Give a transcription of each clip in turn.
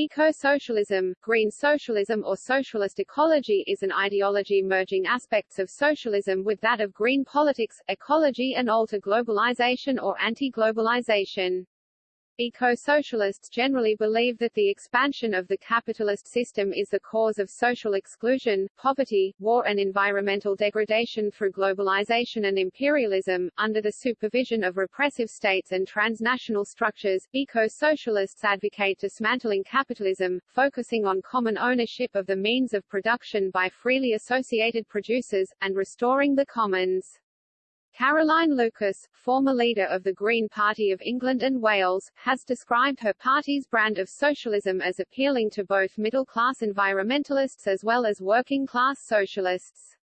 Eco-socialism, green socialism or socialist ecology is an ideology merging aspects of socialism with that of green politics, ecology and alter globalization or anti-globalization. Eco-socialists generally believe that the expansion of the capitalist system is the cause of social exclusion, poverty, war and environmental degradation through globalization and imperialism. Under the supervision of repressive states and transnational structures, eco-socialists advocate dismantling capitalism, focusing on common ownership of the means of production by freely associated producers, and restoring the commons. Caroline Lucas, former leader of the Green Party of England and Wales, has described her party's brand of socialism as appealing to both middle-class environmentalists as well as working-class socialists.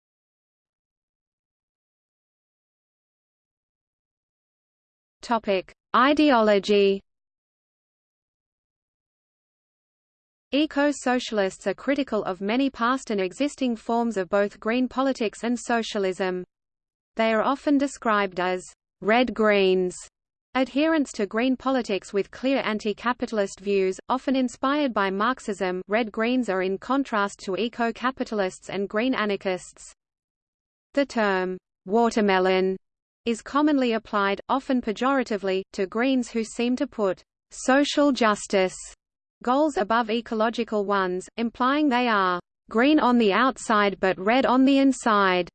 Topic: Ideology Eco-socialists are critical of many past and existing forms of both green politics and socialism. They are often described as red-greens, adherents to green politics with clear anti-capitalist views, often inspired by Marxism red-greens are in contrast to eco-capitalists and green anarchists. The term, watermelon, is commonly applied, often pejoratively, to Greens who seem to put social justice goals above ecological ones, implying they are green on the outside but red on the inside.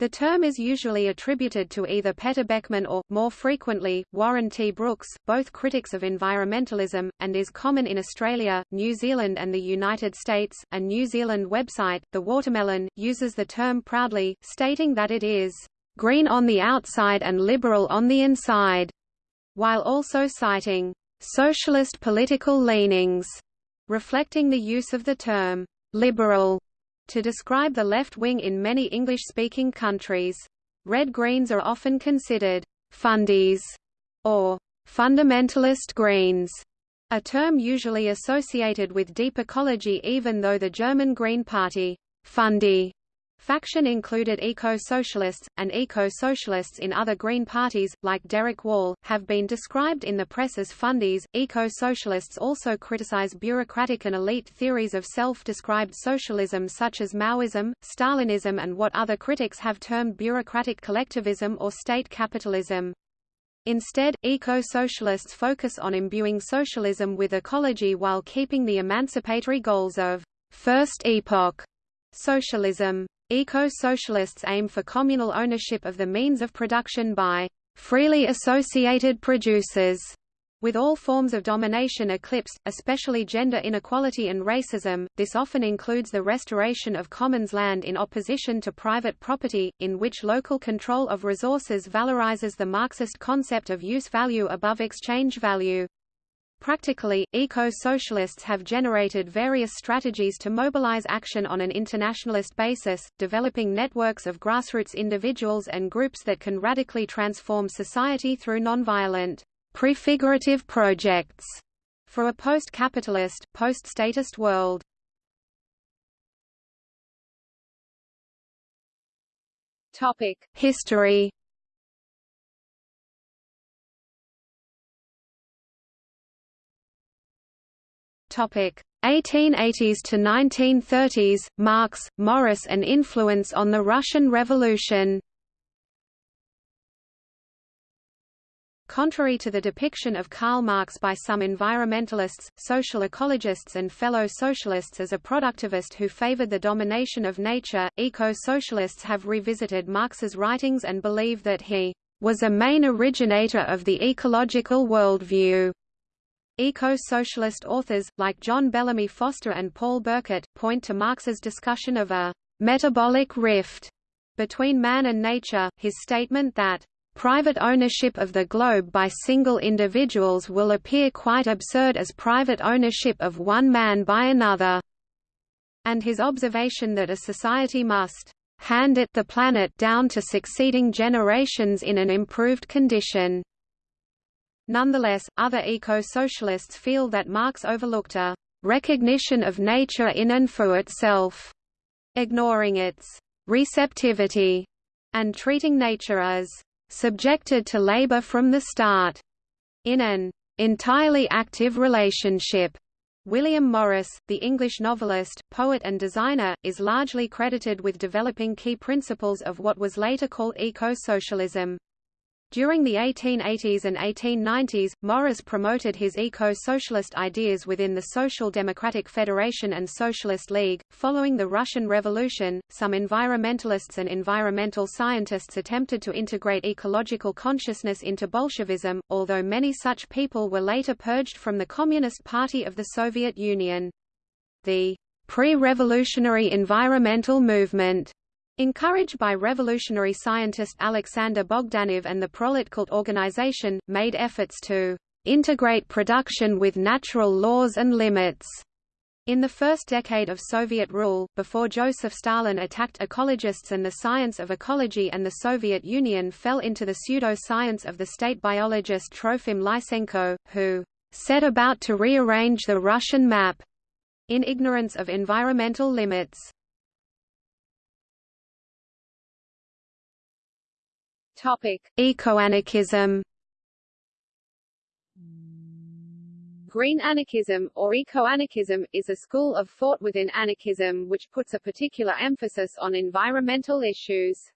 The term is usually attributed to either Peter Beckmann or, more frequently, Warren T. Brooks, both critics of environmentalism, and is common in Australia, New Zealand and the United States. A New Zealand website, The Watermelon, uses the term proudly, stating that it is green on the outside and liberal on the inside, while also citing socialist political leanings, reflecting the use of the term liberal to describe the left wing in many English-speaking countries. Red-greens are often considered fundies or fundamentalist greens, a term usually associated with deep ecology even though the German Green Party fundy Faction included eco-socialists, and eco-socialists in other Green parties, like Derek Wall, have been described in the press as fundies. Eco-socialists also criticize bureaucratic and elite theories of self-described socialism such as Maoism, Stalinism and what other critics have termed bureaucratic collectivism or state capitalism. Instead, eco-socialists focus on imbuing socialism with ecology while keeping the emancipatory goals of first epoch socialism. Eco-socialists aim for communal ownership of the means of production by freely associated producers, with all forms of domination eclipsed, especially gender inequality and racism. This often includes the restoration of commons land in opposition to private property, in which local control of resources valorizes the Marxist concept of use value above exchange value. Practically, eco-socialists have generated various strategies to mobilize action on an internationalist basis, developing networks of grassroots individuals and groups that can radically transform society through nonviolent, prefigurative projects for a post-capitalist, post-statist world. Topic: History Topic 1880s to 1930s Marx, Morris and influence on the Russian Revolution. Contrary to the depiction of Karl Marx by some environmentalists, social ecologists and fellow socialists as a productivist who favored the domination of nature, eco-socialists have revisited Marx's writings and believe that he was a main originator of the ecological worldview. Eco-socialist authors, like John Bellamy Foster and Paul Burkett, point to Marx's discussion of a «metabolic rift» between man and nature, his statement that private ownership of the globe by single individuals will appear quite absurd as private ownership of one man by another, and his observation that a society must hand it the planet down to succeeding generations in an improved condition. Nonetheless, other eco-socialists feel that Marx overlooked a recognition of nature in and for itself, ignoring its receptivity, and treating nature as subjected to labor from the start, in an entirely active relationship William Morris, the English novelist, poet and designer, is largely credited with developing key principles of what was later called eco-socialism. During the 1880s and 1890s, Morris promoted his eco-socialist ideas within the Social Democratic Federation and Socialist League. Following the Russian Revolution, some environmentalists and environmental scientists attempted to integrate ecological consciousness into Bolshevism, although many such people were later purged from the Communist Party of the Soviet Union. The pre-revolutionary environmental movement Encouraged by revolutionary scientist Alexander Bogdanov and the Proletkult organization, made efforts to integrate production with natural laws and limits. In the first decade of Soviet rule, before Joseph Stalin attacked ecologists and the science of ecology and the Soviet Union fell into the pseudo-science of the state biologist Trofim Lysenko, who set about to rearrange the Russian map in ignorance of environmental limits. Topic: Eco-anarchism. Green anarchism, or eco-anarchism, is a school of thought within anarchism which puts a particular emphasis on environmental issues.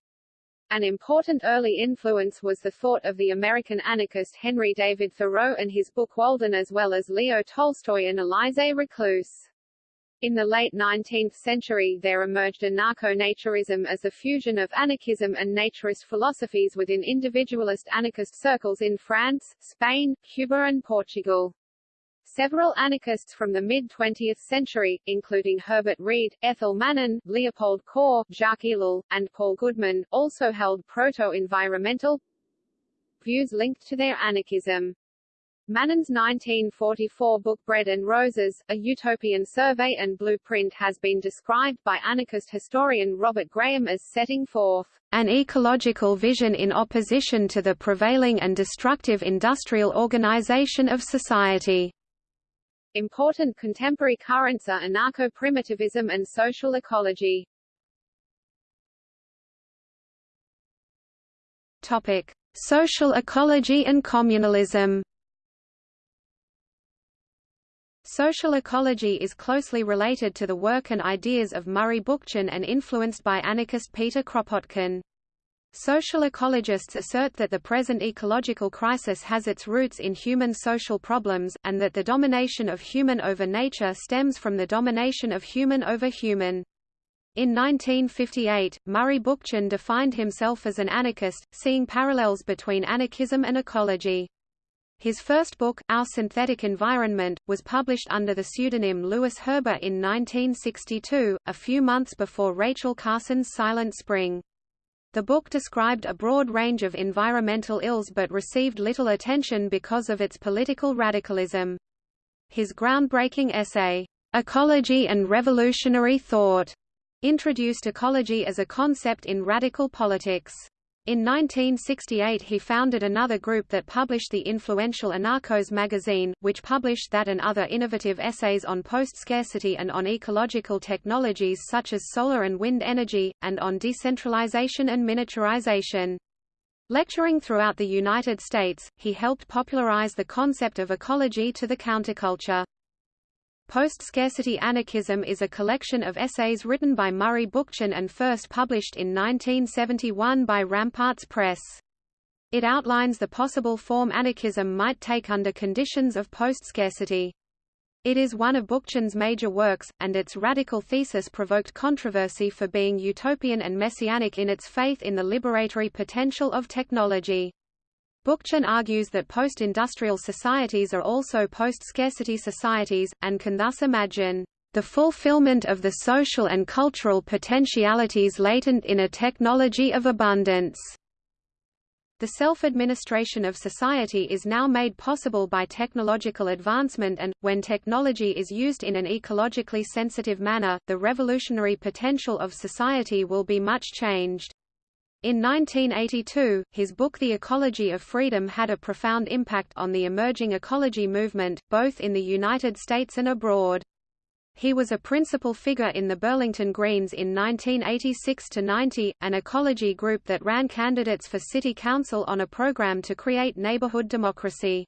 An important early influence was the thought of the American anarchist Henry David Thoreau and his book Walden as well as Leo Tolstoy and Élisée Reclus. In the late 19th century there emerged anarcho-naturism as a fusion of anarchism and naturist philosophies within individualist anarchist circles in France, Spain, Cuba and Portugal. Several anarchists from the mid-20th century, including Herbert Read, Ethel Mannin, Leopold Kohr, Jacques Ellul, and Paul Goodman, also held proto-environmental views linked to their anarchism. Mannin's 1944 book Bread and Roses, A Utopian Survey and Blueprint has been described by anarchist historian Robert Graham as setting forth an ecological vision in opposition to the prevailing and destructive industrial organization of society. Important contemporary currents are anarcho-primitivism and social ecology. Topic: Social ecology and communalism. Social ecology is closely related to the work and ideas of Murray Bookchin and influenced by anarchist Peter Kropotkin. Social ecologists assert that the present ecological crisis has its roots in human social problems, and that the domination of human over nature stems from the domination of human over human. In 1958, Murray Bookchin defined himself as an anarchist, seeing parallels between anarchism and ecology. His first book, Our Synthetic Environment, was published under the pseudonym Lewis Herber in 1962, a few months before Rachel Carson's Silent Spring. The book described a broad range of environmental ills but received little attention because of its political radicalism. His groundbreaking essay, Ecology and Revolutionary Thought, introduced ecology as a concept in radical politics. In 1968 he founded another group that published the influential Anarchos magazine, which published that and other innovative essays on post-scarcity and on ecological technologies such as solar and wind energy, and on decentralization and miniaturization. Lecturing throughout the United States, he helped popularize the concept of ecology to the counterculture. Post-Scarcity Anarchism is a collection of essays written by Murray Bookchin and first published in 1971 by Ramparts Press. It outlines the possible form anarchism might take under conditions of post-scarcity. It is one of Bookchin's major works, and its radical thesis provoked controversy for being utopian and messianic in its faith in the liberatory potential of technology. Bookchin argues that post-industrial societies are also post-scarcity societies, and can thus imagine the fulfillment of the social and cultural potentialities latent in a technology of abundance. The self-administration of society is now made possible by technological advancement and, when technology is used in an ecologically sensitive manner, the revolutionary potential of society will be much changed. In 1982, his book The Ecology of Freedom had a profound impact on the emerging ecology movement, both in the United States and abroad. He was a principal figure in the Burlington Greens in 1986–90, an ecology group that ran candidates for city council on a program to create neighborhood democracy.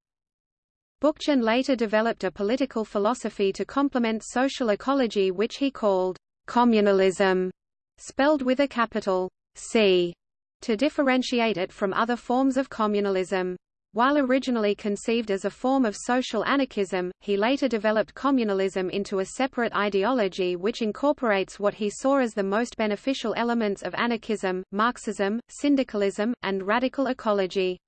Bookchin later developed a political philosophy to complement social ecology which he called communalism, spelled with a capital C, to differentiate it from other forms of communalism. While originally conceived as a form of social anarchism, he later developed communalism into a separate ideology which incorporates what he saw as the most beneficial elements of anarchism, Marxism, syndicalism, and radical ecology.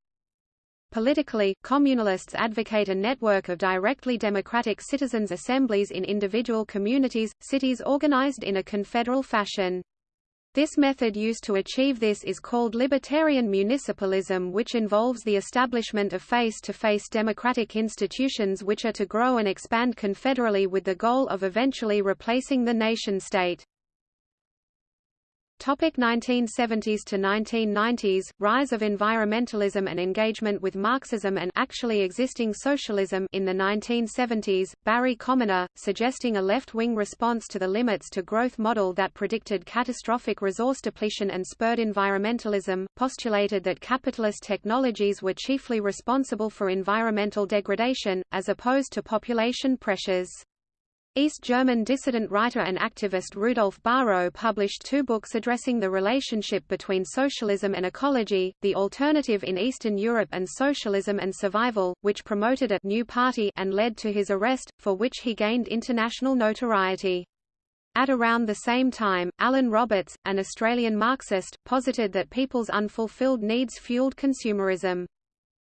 Politically, communalists advocate a network of directly democratic citizens' assemblies in individual communities, cities organized in a confederal fashion. This method used to achieve this is called libertarian municipalism which involves the establishment of face-to-face -face democratic institutions which are to grow and expand confederally with the goal of eventually replacing the nation-state. Topic 1970s to 1990s Rise of environmentalism and engagement with Marxism and actually existing socialism. In the 1970s Barry Commoner suggesting a left-wing response to the limits to growth model that predicted catastrophic resource depletion and spurred environmentalism postulated that capitalist technologies were chiefly responsible for environmental degradation as opposed to population pressures East German dissident writer and activist Rudolf Bahro published two books addressing the relationship between socialism and ecology, The Alternative in Eastern Europe and Socialism and Survival, which promoted a new party and led to his arrest, for which he gained international notoriety. At around the same time, Alan Roberts, an Australian Marxist, posited that people's unfulfilled needs fueled consumerism.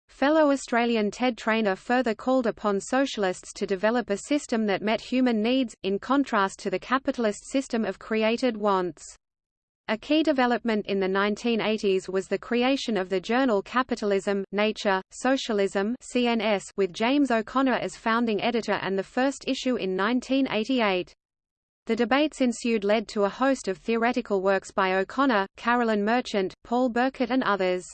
Fellow Australian Ted Trainer further called upon socialists to develop a system that met human needs, in contrast to the capitalist system of created wants. A key development in the 1980s was the creation of the journal Capitalism, Nature, Socialism CNS with James O'Connor as founding editor and the first issue in 1988. The debates ensued led to a host of theoretical works by O'Connor, Carolyn Merchant, Paul Burkett and others.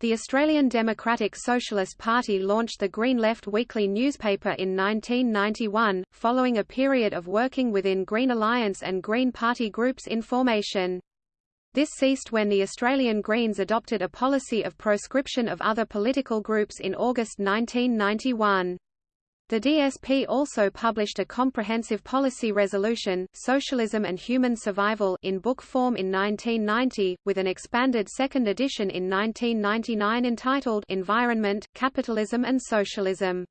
The Australian Democratic Socialist Party launched the Green Left weekly newspaper in 1991, following a period of working within Green Alliance and Green Party groups in formation. This ceased when the Australian Greens adopted a policy of proscription of other political groups in August 1991. The DSP also published a comprehensive policy resolution, Socialism and Human Survival in book form in 1990, with an expanded second edition in 1999 entitled Environment, Capitalism and Socialism.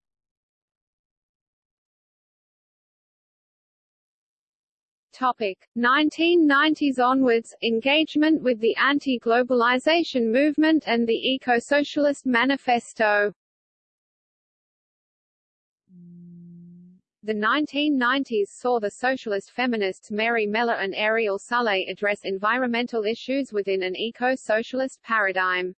Topic 1990s onwards engagement with the anti-globalization movement and the Eco-Socialist Manifesto The 1990s saw the socialist feminists Mary Mellor and Ariel Salleh address environmental issues within an eco-socialist paradigm.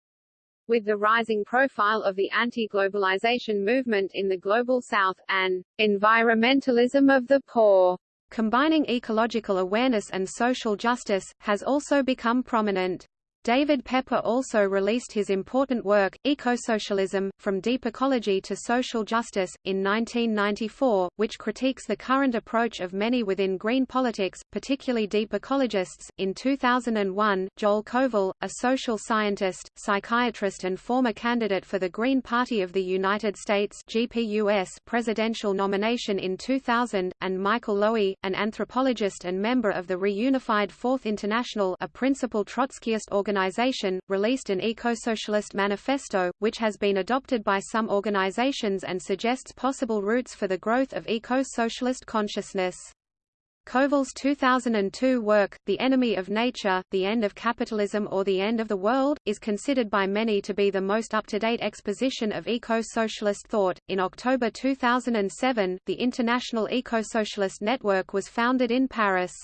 With the rising profile of the anti-globalization movement in the Global South, and environmentalism of the poor, combining ecological awareness and social justice, has also become prominent. David Pepper also released his important work, Ecosocialism, From Deep Ecology to Social Justice, in 1994, which critiques the current approach of many within green politics, particularly deep ecologists. In 2001, Joel Kovel, a social scientist, psychiatrist and former candidate for the Green Party of the United States GPUS presidential nomination in 2000, and Michael Lowy, an anthropologist and member of the Reunified Fourth International a principal Trotskyist organization organization, released an eco-socialist manifesto, which has been adopted by some organizations and suggests possible routes for the growth of eco-socialist consciousness. Kovel's 2002 work, The Enemy of Nature, The End of Capitalism or the End of the World, is considered by many to be the most up-to-date exposition of eco-socialist thought. In October 2007, the International Eco-Socialist Network was founded in Paris.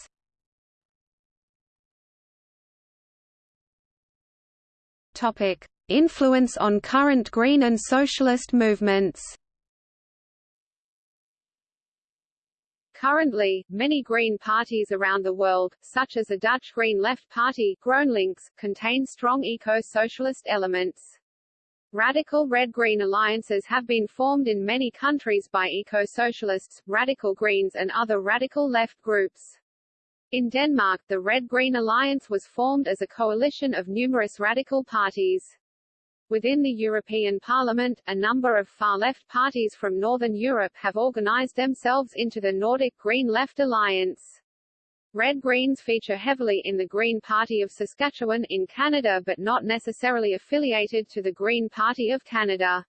Topic: Influence on current green and socialist movements. Currently, many green parties around the world, such as the Dutch Green Left Party GroenLinks, contain strong eco-socialist elements. Radical red-green alliances have been formed in many countries by eco-socialists, radical greens and other radical left groups. In Denmark, the Red-Green Alliance was formed as a coalition of numerous radical parties. Within the European Parliament, a number of far-left parties from Northern Europe have organized themselves into the Nordic Green Left Alliance. Red Greens feature heavily in the Green Party of Saskatchewan in Canada but not necessarily affiliated to the Green Party of Canada.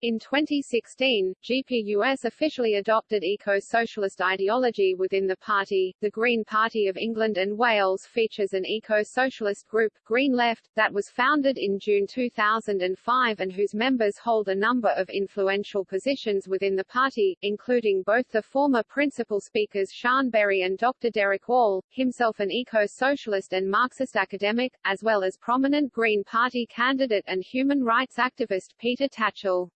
In 2016, GPUS officially adopted eco-socialist ideology within the party. The Green Party of England and Wales features an eco-socialist group, Green Left, that was founded in June 2005 and whose members hold a number of influential positions within the party, including both the former principal speakers Sian Berry and Dr. Derek Wall, himself an eco-socialist and Marxist academic, as well as prominent Green Party candidate and human rights activist Peter Tatchell.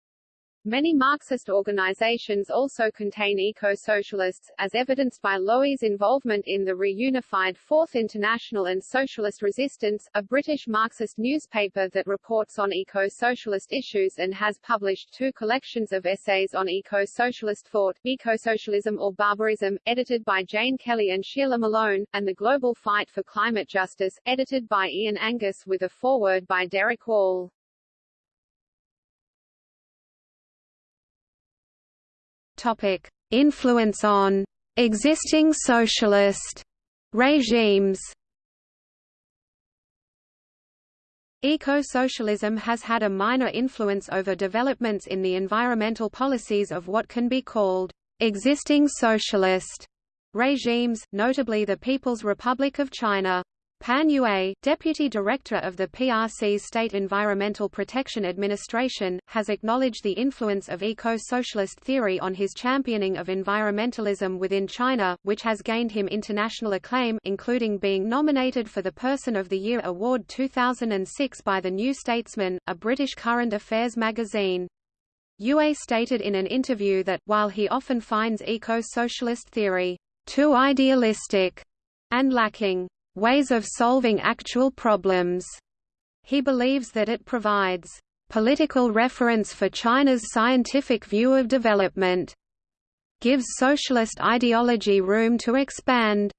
Many Marxist organizations also contain eco-socialists, as evidenced by Lowy's involvement in the reunified Fourth International and Socialist Resistance, a British Marxist newspaper that reports on eco-socialist issues and has published two collections of essays on eco-socialist thought, Eco-Socialism or Barbarism, edited by Jane Kelly and Sheila Malone, and The Global Fight for Climate Justice, edited by Ian Angus with a foreword by Derek Wall. Topic: Influence on existing socialist regimes. Eco-socialism has had a minor influence over developments in the environmental policies of what can be called existing socialist regimes, notably the People's Republic of China. Pan Yue, Deputy Director of the PRC's State Environmental Protection Administration, has acknowledged the influence of eco-socialist theory on his championing of environmentalism within China, which has gained him international acclaim including being nominated for the Person of the Year Award 2006 by The New Statesman, a British current affairs magazine. Yue stated in an interview that, while he often finds eco-socialist theory too idealistic and lacking ways of solving actual problems. He believes that it provides political reference for China's scientific view of development, gives socialist ideology room to expand,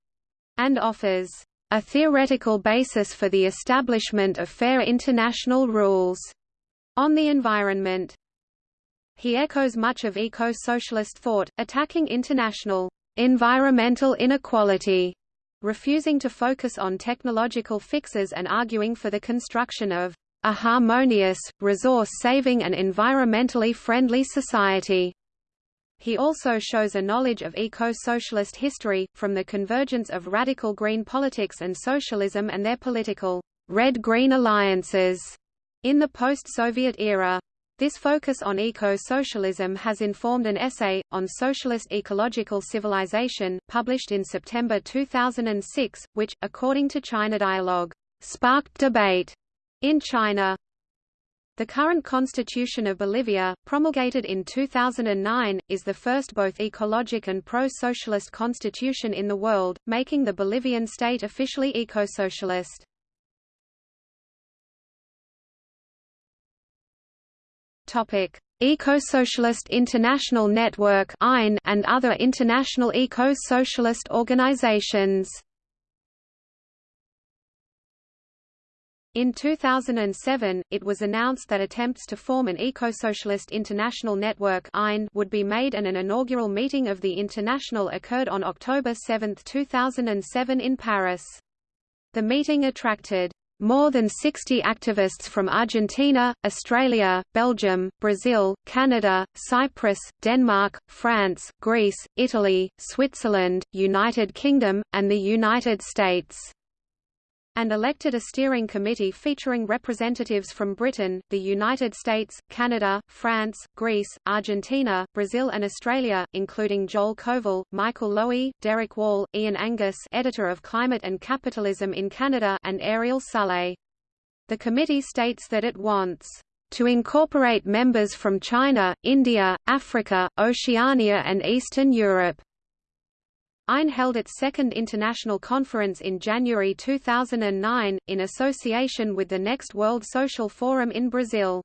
and offers a theoretical basis for the establishment of fair international rules on the environment. He echoes much of eco-socialist thought, attacking international environmental inequality refusing to focus on technological fixes and arguing for the construction of a harmonious, resource-saving and environmentally friendly society. He also shows a knowledge of eco-socialist history, from the convergence of radical green politics and socialism and their political red-green alliances in the post-Soviet era. This focus on eco-socialism has informed an essay, on socialist ecological civilization, published in September 2006, which, according to China Dialogue, sparked debate in China. The current constitution of Bolivia, promulgated in 2009, is the first both ecologic and pro-socialist constitution in the world, making the Bolivian state officially eco-socialist. Topic: Eco-Socialist International Network and other international eco-socialist organizations. In 2007, it was announced that attempts to form an eco-socialist international network would be made and an inaugural meeting of the International occurred on October 7, 2007 in Paris. The meeting attracted more than 60 activists from Argentina, Australia, Belgium, Brazil, Canada, Cyprus, Denmark, France, Greece, Italy, Switzerland, United Kingdom, and the United States and elected a steering committee featuring representatives from Britain, the United States, Canada, France, Greece, Argentina, Brazil and Australia, including Joel Kovel, Michael Lowy, Derek Wall, Ian Angus editor of Climate and Capitalism in Canada and Ariel Salleh. The committee states that it wants to incorporate members from China, India, Africa, Oceania and Eastern Europe. EIN held its second international conference in January 2009, in association with the Next World Social Forum in Brazil.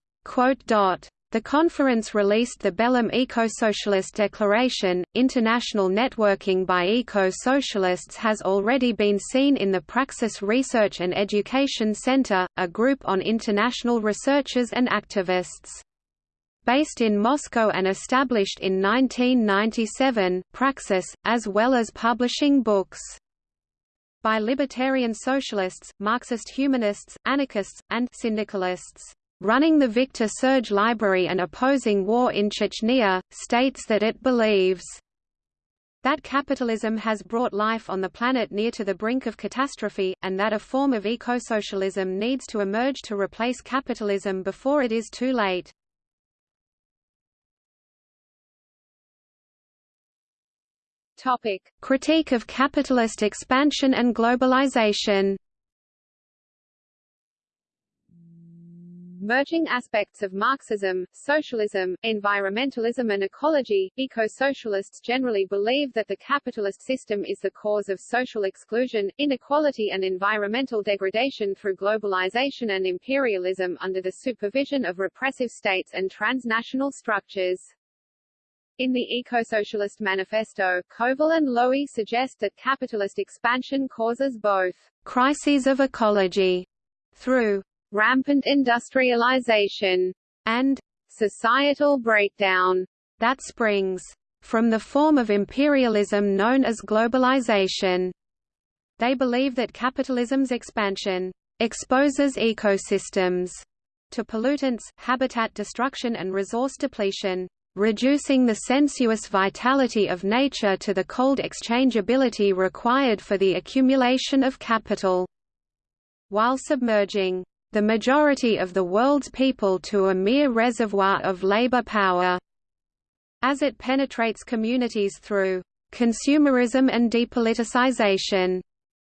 The conference released the Belém Eco-Socialist Declaration. International networking by eco-socialists has already been seen in the Praxis Research and Education Center, a group on international researchers and activists. Based in Moscow and established in 1997, Praxis, as well as publishing books by libertarian socialists, Marxist humanists, anarchists, and syndicalists running the Victor Serge Library and opposing war in Chechnya, states that it believes that capitalism has brought life on the planet near to the brink of catastrophe, and that a form of ecosocialism needs to emerge to replace capitalism before it is too late. Topic. Critique of capitalist expansion and globalization merging aspects of Marxism, socialism, environmentalism and ecology, eco-socialists generally believe that the capitalist system is the cause of social exclusion, inequality and environmental degradation through globalization and imperialism under the supervision of repressive states and transnational structures. In the Eco-Socialist Manifesto, Kovel and Lowy suggest that capitalist expansion causes both crises of ecology through rampant industrialization, and societal breakdown that springs from the form of imperialism known as globalization. They believe that capitalism's expansion exposes ecosystems to pollutants, habitat destruction and resource depletion, reducing the sensuous vitality of nature to the cold exchangeability required for the accumulation of capital, while submerging the majority of the world's people to a mere reservoir of labor power. As it penetrates communities through consumerism and depoliticization.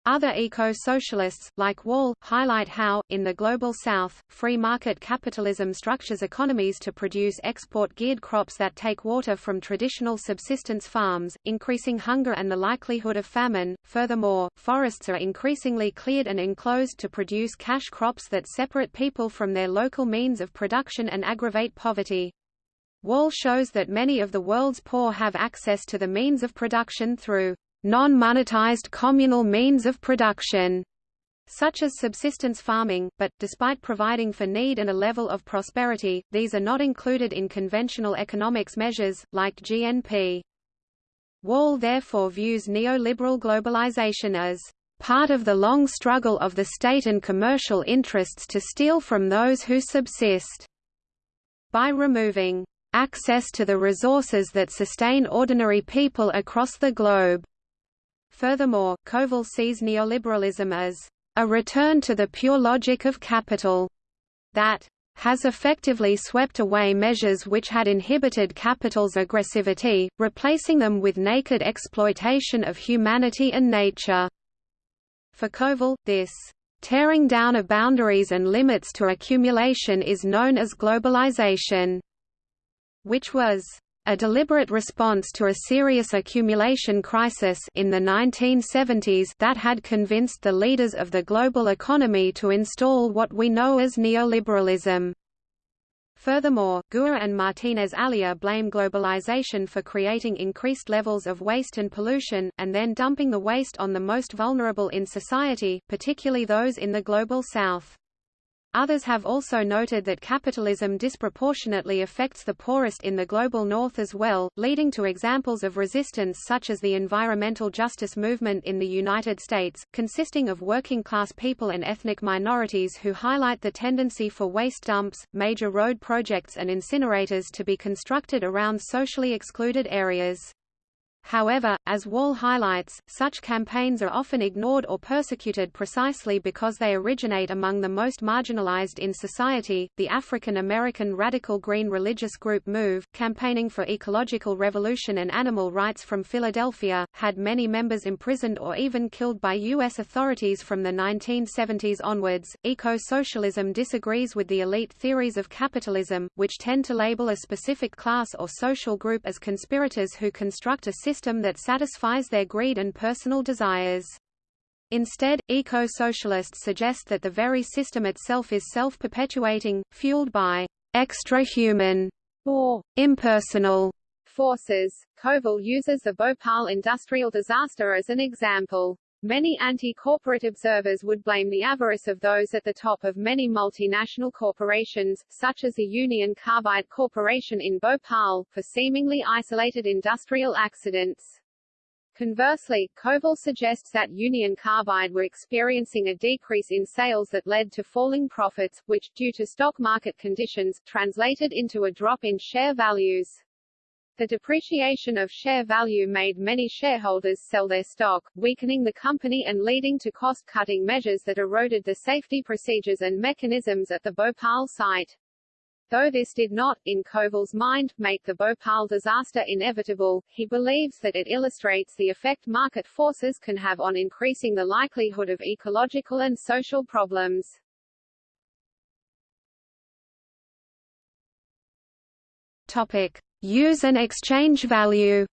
Other eco-socialists, like Wall, highlight how, in the Global South, free market capitalism structures economies to produce export-geared crops that take water from traditional subsistence farms, increasing hunger and the likelihood of famine. Furthermore, forests are increasingly cleared and enclosed to produce cash crops that separate people from their local means of production and aggravate poverty. Wall shows that many of the world's poor have access to the means of production through non-monetized communal means of production such as subsistence farming, but, despite providing for need and a level of prosperity, these are not included in conventional economics measures, like GNP. Wall therefore views neoliberal globalization as part of the long struggle of the state and commercial interests to steal from those who subsist. By removing access to the resources that sustain ordinary people across the globe, Furthermore, Kovel sees neoliberalism as a return to the pure logic of capital that has effectively swept away measures which had inhibited capital's aggressivity, replacing them with naked exploitation of humanity and nature. For Kovel, this tearing down of boundaries and limits to accumulation is known as globalization, which was a deliberate response to a serious accumulation crisis in the 1970s that had convinced the leaders of the global economy to install what we know as neoliberalism. Furthermore, Guha and Martinez-Alier blame globalization for creating increased levels of waste and pollution, and then dumping the waste on the most vulnerable in society, particularly those in the Global South. Others have also noted that capitalism disproportionately affects the poorest in the global north as well, leading to examples of resistance such as the environmental justice movement in the United States, consisting of working-class people and ethnic minorities who highlight the tendency for waste dumps, major road projects and incinerators to be constructed around socially excluded areas. However, as Wall highlights, such campaigns are often ignored or persecuted precisely because they originate among the most marginalized in society. The African American radical green religious group MOVE, campaigning for ecological revolution and animal rights from Philadelphia, had many members imprisoned or even killed by U.S. authorities from the 1970s onwards. Eco socialism disagrees with the elite theories of capitalism, which tend to label a specific class or social group as conspirators who construct a system system that satisfies their greed and personal desires. Instead, eco-socialists suggest that the very system itself is self-perpetuating, fueled by extra-human or impersonal forces. Kovel uses the Bhopal industrial disaster as an example. Many anti-corporate observers would blame the avarice of those at the top of many multinational corporations, such as the Union Carbide Corporation in Bhopal, for seemingly isolated industrial accidents. Conversely, Kovel suggests that Union Carbide were experiencing a decrease in sales that led to falling profits, which, due to stock market conditions, translated into a drop in share values. The depreciation of share value made many shareholders sell their stock, weakening the company and leading to cost-cutting measures that eroded the safety procedures and mechanisms at the Bhopal site. Though this did not, in Kovel's mind, make the Bhopal disaster inevitable, he believes that it illustrates the effect market forces can have on increasing the likelihood of ecological and social problems. Topic. Use and exchange value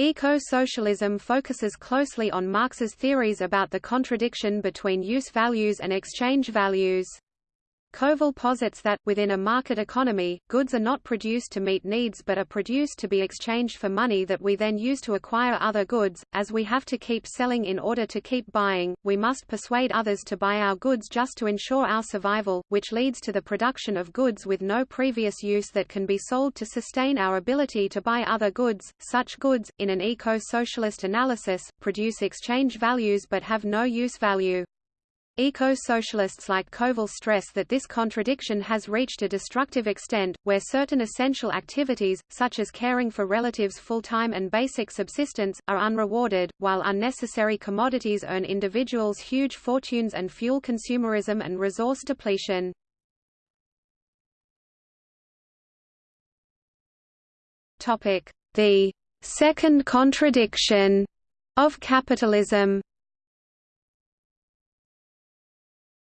Eco-socialism focuses closely on Marx's theories about the contradiction between use values and exchange values. Kovel posits that, within a market economy, goods are not produced to meet needs but are produced to be exchanged for money that we then use to acquire other goods. As we have to keep selling in order to keep buying, we must persuade others to buy our goods just to ensure our survival, which leads to the production of goods with no previous use that can be sold to sustain our ability to buy other goods. Such goods, in an eco-socialist analysis, produce exchange values but have no use value. Eco-socialists like Kovel stress that this contradiction has reached a destructive extent, where certain essential activities, such as caring for relatives' full-time and basic subsistence, are unrewarded, while unnecessary commodities earn individuals huge fortunes and fuel consumerism and resource depletion. The second contradiction of capitalism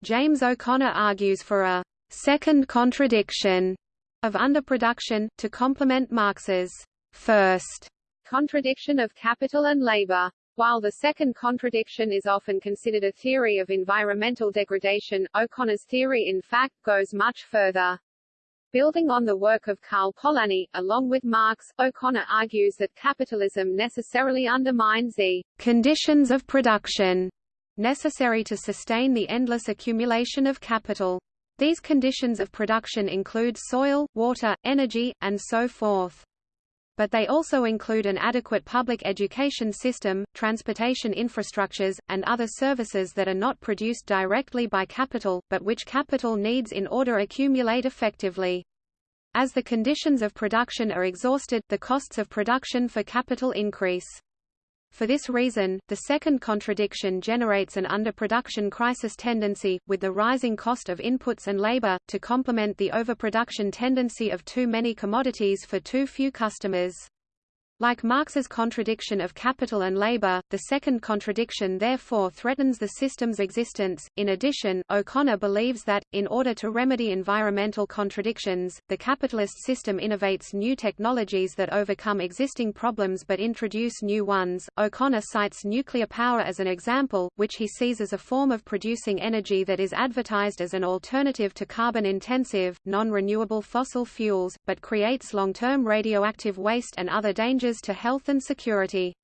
James O'Connor argues for a second contradiction of underproduction, to complement Marx's first contradiction of capital and labor. While the second contradiction is often considered a theory of environmental degradation, O'Connor's theory in fact goes much further. Building on the work of Karl Polanyi, along with Marx, O'Connor argues that capitalism necessarily undermines the conditions of production necessary to sustain the endless accumulation of capital. These conditions of production include soil, water, energy, and so forth. But they also include an adequate public education system, transportation infrastructures, and other services that are not produced directly by capital, but which capital needs in order to accumulate effectively. As the conditions of production are exhausted, the costs of production for capital increase. For this reason, the second contradiction generates an underproduction crisis tendency, with the rising cost of inputs and labor, to complement the overproduction tendency of too many commodities for too few customers. Like Marx's contradiction of capital and labor, the second contradiction therefore threatens the system's existence. In addition, O'Connor believes that, in order to remedy environmental contradictions, the capitalist system innovates new technologies that overcome existing problems but introduce new ones. O'Connor cites nuclear power as an example, which he sees as a form of producing energy that is advertised as an alternative to carbon-intensive, non-renewable fossil fuels, but creates long-term radioactive waste and other dangers to health and security.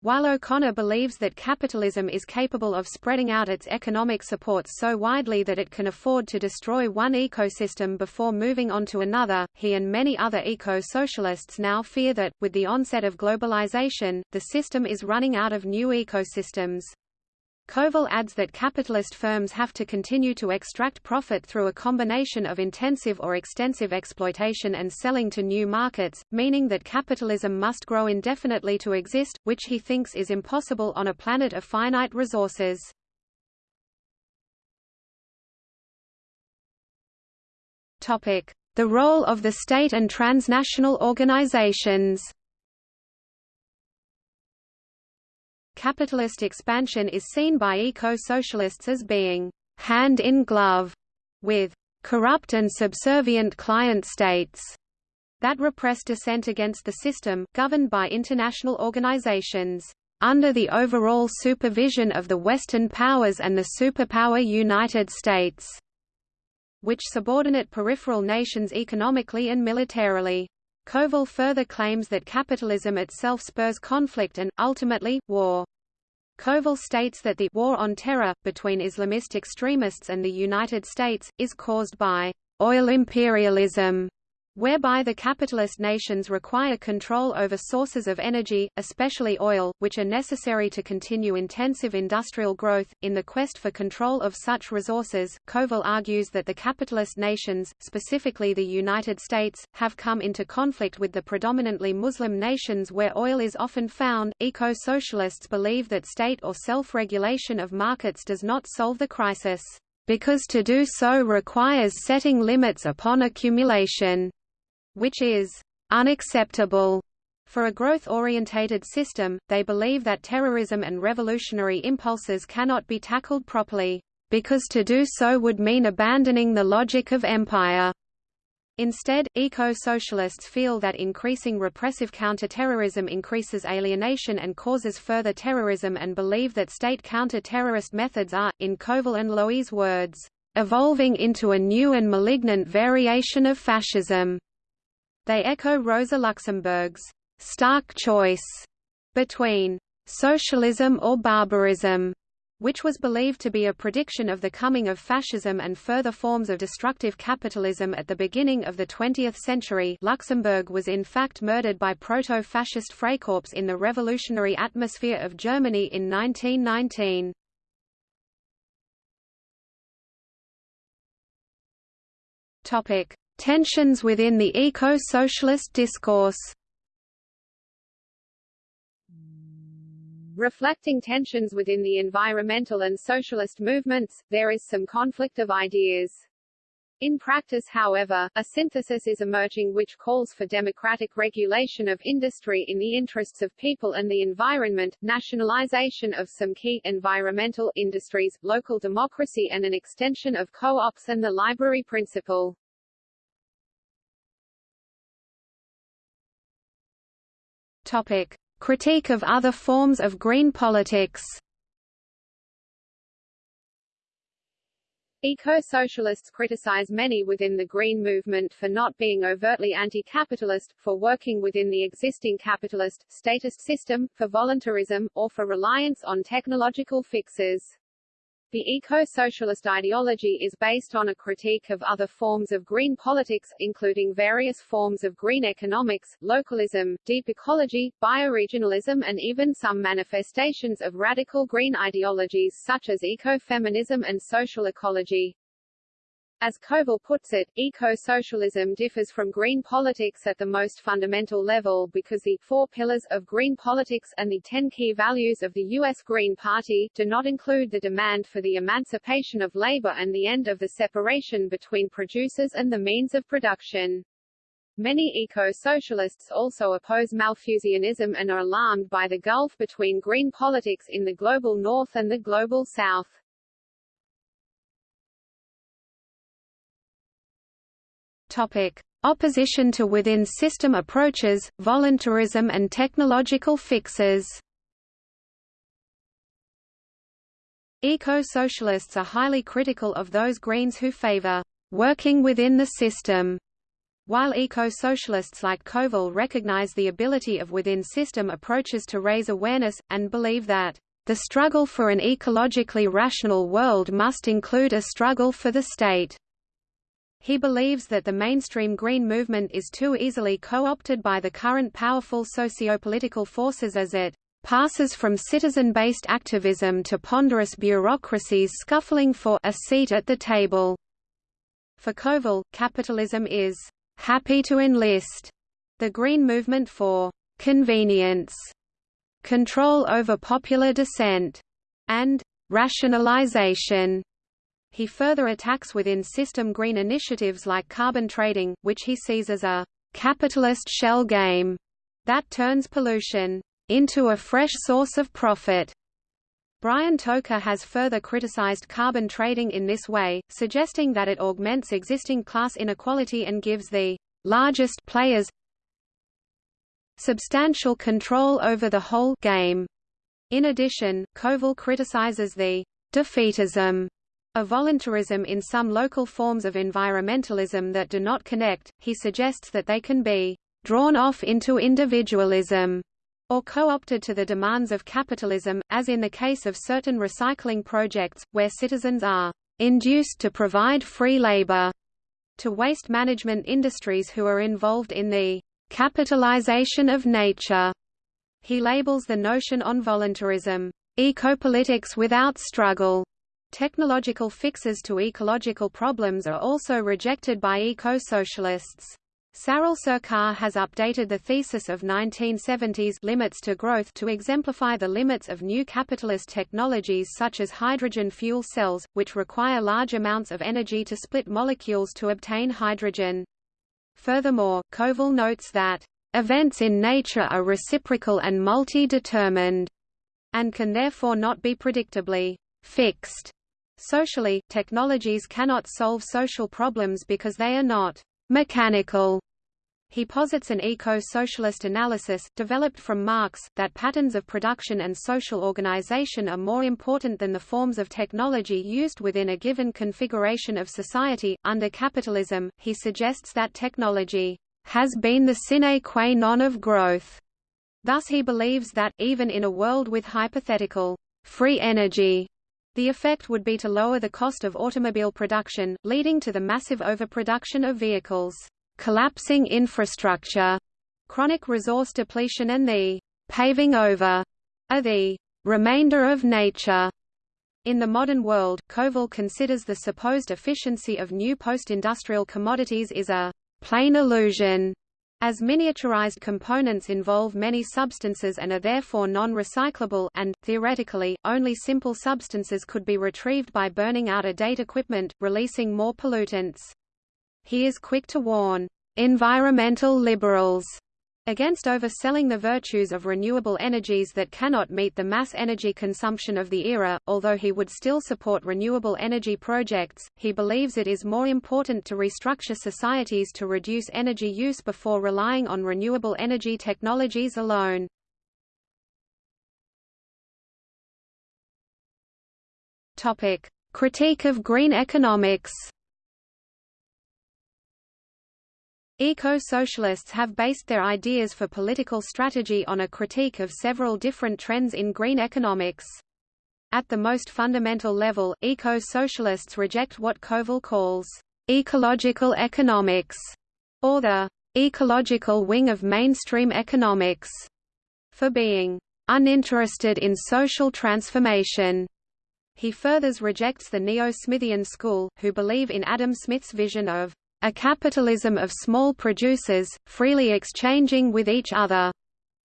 While O'Connor believes that capitalism is capable of spreading out its economic supports so widely that it can afford to destroy one ecosystem before moving on to another, he and many other eco-socialists now fear that, with the onset of globalization, the system is running out of new ecosystems. Kovel adds that capitalist firms have to continue to extract profit through a combination of intensive or extensive exploitation and selling to new markets, meaning that capitalism must grow indefinitely to exist, which he thinks is impossible on a planet of finite resources. The role of the state and transnational organizations Capitalist expansion is seen by eco-socialists as being hand in glove with corrupt and subservient client states that repress dissent against the system, governed by international organizations, under the overall supervision of the Western powers and the superpower United States. which subordinate peripheral nations economically and militarily. Kovel further claims that capitalism itself spurs conflict and, ultimately, war. Kovel states that the war on terror, between Islamist extremists and the United States, is caused by oil imperialism whereby the capitalist nations require control over sources of energy, especially oil, which are necessary to continue intensive industrial growth. In the quest for control of such resources, Kovel argues that the capitalist nations, specifically the United States, have come into conflict with the predominantly Muslim nations where oil is often found. Eco socialists believe that state or self regulation of markets does not solve the crisis because to do so requires setting limits upon accumulation which is unacceptable for a growth-orientated system, they believe that terrorism and revolutionary impulses cannot be tackled properly, because to do so would mean abandoning the logic of empire. Instead, eco-socialists feel that increasing repressive counter-terrorism increases alienation and causes further terrorism and believe that state counter-terrorist methods are, in Kovel and Lowy's words, evolving into a new and malignant variation of fascism. They echo Rosa Luxemburg's stark choice between socialism or barbarism, which was believed to be a prediction of the coming of fascism and further forms of destructive capitalism at the beginning of the 20th century Luxemburg was in fact murdered by proto-fascist Freikorps in the revolutionary atmosphere of Germany in 1919. Tensions within the eco-socialist discourse Reflecting tensions within the environmental and socialist movements, there is some conflict of ideas. In practice however, a synthesis is emerging which calls for democratic regulation of industry in the interests of people and the environment, nationalization of some key environmental industries, local democracy and an extension of co-ops and the library principle. Topic: Critique of other forms of green politics. Eco-socialists criticize many within the Green movement for not being overtly anti-capitalist, for working within the existing capitalist, statist system, for voluntarism, or for reliance on technological fixes. The eco-socialist ideology is based on a critique of other forms of green politics, including various forms of green economics, localism, deep ecology, bioregionalism and even some manifestations of radical green ideologies such as ecofeminism and social ecology. As Kovel puts it, eco-socialism differs from green politics at the most fundamental level because the four pillars of green politics and the ten key values of the U.S. Green Party do not include the demand for the emancipation of labor and the end of the separation between producers and the means of production. Many eco-socialists also oppose Malthusianism and are alarmed by the gulf between green politics in the global north and the global south. Topic: Opposition to within-system approaches, voluntarism and technological fixes. Eco-socialists are highly critical of those Greens who favor working within the system. While eco-socialists like Kovel recognize the ability of within-system approaches to raise awareness, and believe that, "...the struggle for an ecologically rational world must include a struggle for the state." He believes that the mainstream Green movement is too easily co-opted by the current powerful socio-political forces as it passes from citizen-based activism to ponderous bureaucracies scuffling for a seat at the table. For Kovel, capitalism is happy to enlist the Green movement for convenience, control over popular dissent, and rationalization. He further attacks within-system green initiatives like carbon trading, which he sees as a capitalist shell game that turns pollution into a fresh source of profit. Brian Tokar has further criticized carbon trading in this way, suggesting that it augments existing class inequality and gives the largest players substantial control over the whole game. In addition, Kovel criticizes the defeatism a voluntarism in some local forms of environmentalism that do not connect, he suggests that they can be drawn off into individualism or co-opted to the demands of capitalism, as in the case of certain recycling projects, where citizens are induced to provide free labor to waste management industries who are involved in the capitalization of nature. He labels the notion on voluntarism, ecopolitics without struggle. Technological fixes to ecological problems are also rejected by eco-socialists. Saral Sarkar has updated the thesis of 1970s limits to growth to exemplify the limits of new capitalist technologies such as hydrogen fuel cells, which require large amounts of energy to split molecules to obtain hydrogen. Furthermore, Kovel notes that, "...events in nature are reciprocal and multi-determined," and can therefore not be predictably fixed. Socially, technologies cannot solve social problems because they are not mechanical. He posits an eco-socialist analysis, developed from Marx, that patterns of production and social organization are more important than the forms of technology used within a given configuration of society. Under capitalism, he suggests that technology has been the sine qua non of growth. Thus he believes that, even in a world with hypothetical free energy, the effect would be to lower the cost of automobile production, leading to the massive overproduction of vehicles collapsing infrastructure, chronic resource depletion and the paving over of the remainder of nature. In the modern world, Kovel considers the supposed efficiency of new post-industrial commodities is a plain illusion, as miniaturized components involve many substances and are therefore non-recyclable and, theoretically, only simple substances could be retrieved by burning out a date equipment, releasing more pollutants. He is quick to warn environmental liberals against overselling the virtues of renewable energies that cannot meet the mass energy consumption of the era. Although he would still support renewable energy projects, he believes it is more important to restructure societies to reduce energy use before relying on renewable energy technologies alone. Topic: Critique of green economics. Eco-socialists have based their ideas for political strategy on a critique of several different trends in green economics. At the most fundamental level, eco-socialists reject what Kovel calls ecological economics, or the ecological wing of mainstream economics, for being uninterested in social transformation. He furthers rejects the Neo-Smithian school, who believe in Adam Smith's vision of a capitalism of small producers, freely exchanging with each other,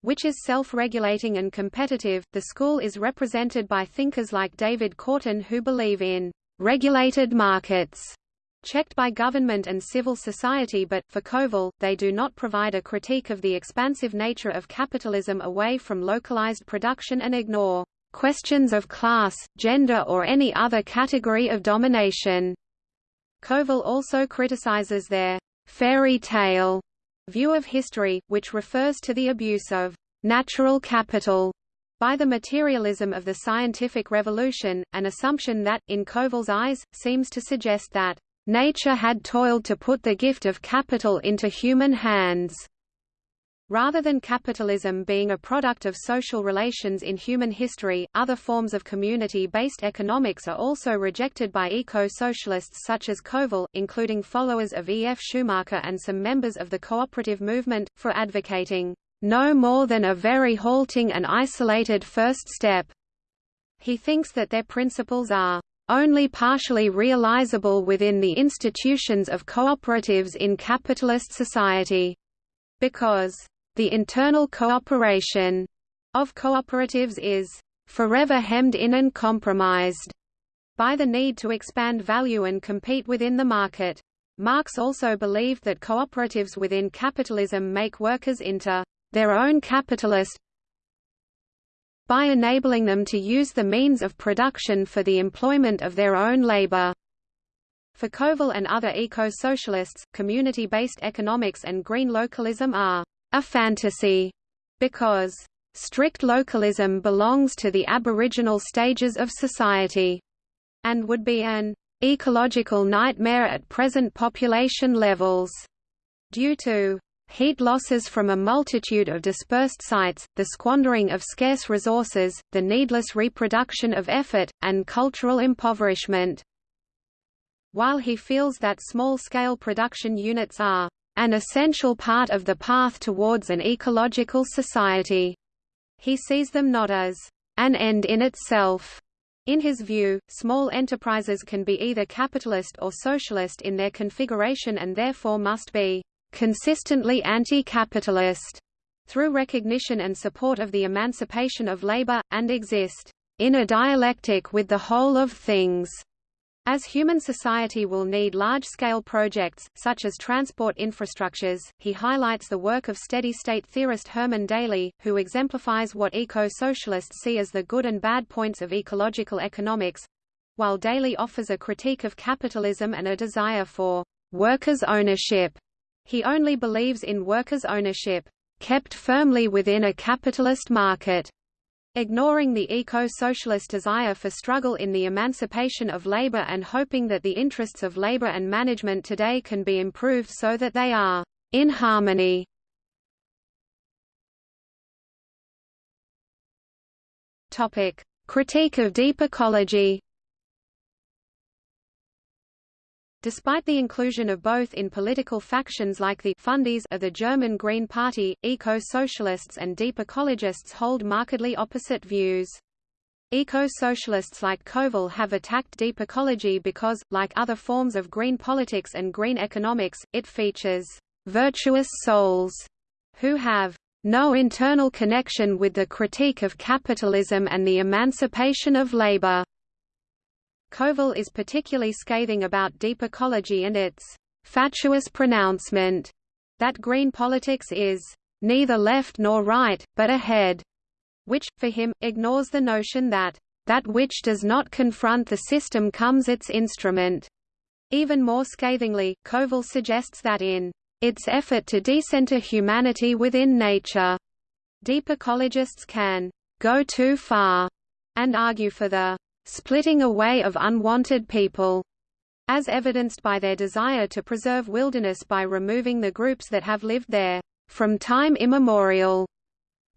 which is self-regulating and competitive. The school is represented by thinkers like David Korten who believe in regulated markets checked by government and civil society but, for Kovel, they do not provide a critique of the expansive nature of capitalism away from localized production and ignore questions of class, gender or any other category of domination. Kovel also criticizes their fairy tale view of history, which refers to the abuse of natural capital by the materialism of the scientific revolution, an assumption that, in Kovel's eyes, seems to suggest that nature had toiled to put the gift of capital into human hands. Rather than capitalism being a product of social relations in human history, other forms of community-based economics are also rejected by eco-socialists such as Kovel, including followers of E. F. Schumacher and some members of the cooperative movement, for advocating, "...no more than a very halting and isolated first step." He thinks that their principles are only partially realizable within the institutions of cooperatives in capitalist society, because the internal cooperation of cooperatives is forever hemmed in and compromised by the need to expand value and compete within the market. Marx also believed that cooperatives within capitalism make workers into their own capitalist by enabling them to use the means of production for the employment of their own labor. For Kovel and other eco-socialists, community-based economics and green localism are a fantasy, because strict localism belongs to the aboriginal stages of society, and would be an ecological nightmare at present population levels due to heat losses from a multitude of dispersed sites, the squandering of scarce resources, the needless reproduction of effort, and cultural impoverishment. While he feels that small-scale production units are an essential part of the path towards an ecological society, he sees them not as an end in itself. In his view, small enterprises can be either capitalist or socialist in their configuration and therefore must be consistently anti-capitalist through recognition and support of the emancipation of labor, and exist in a dialectic with the whole of things. As human society will need large-scale projects, such as transport infrastructures, he highlights the work of steady-state theorist Herman Daly, who exemplifies what eco-socialists see as the good and bad points of ecological economics, while Daly offers a critique of capitalism and a desire for workers' ownership. He only believes in workers' ownership, kept firmly within a capitalist market. Ignoring the eco-socialist desire for struggle in the emancipation of labor and hoping that the interests of labor and management today can be improved so that they are in harmony. Topic: Critique of deep ecology. Despite the inclusion of both in political factions like the Fundies of the German Green Party, eco-socialists and deep ecologists hold markedly opposite views. Eco-socialists like Kovel have attacked deep ecology because, like other forms of green politics and green economics, it features virtuous souls who have no internal connection with the critique of capitalism and the emancipation of labor. Kovel is particularly scathing about deep ecology and its fatuous pronouncement that green politics is neither left nor right, but ahead, which, for him, ignores the notion that that which does not confront the system comes its instrument. Even more scathingly, Kovel suggests that in its effort to decenter humanity within nature, deep ecologists can go too far and argue for the splitting away of unwanted people, as evidenced by their desire to preserve wilderness by removing the groups that have lived there from time immemorial.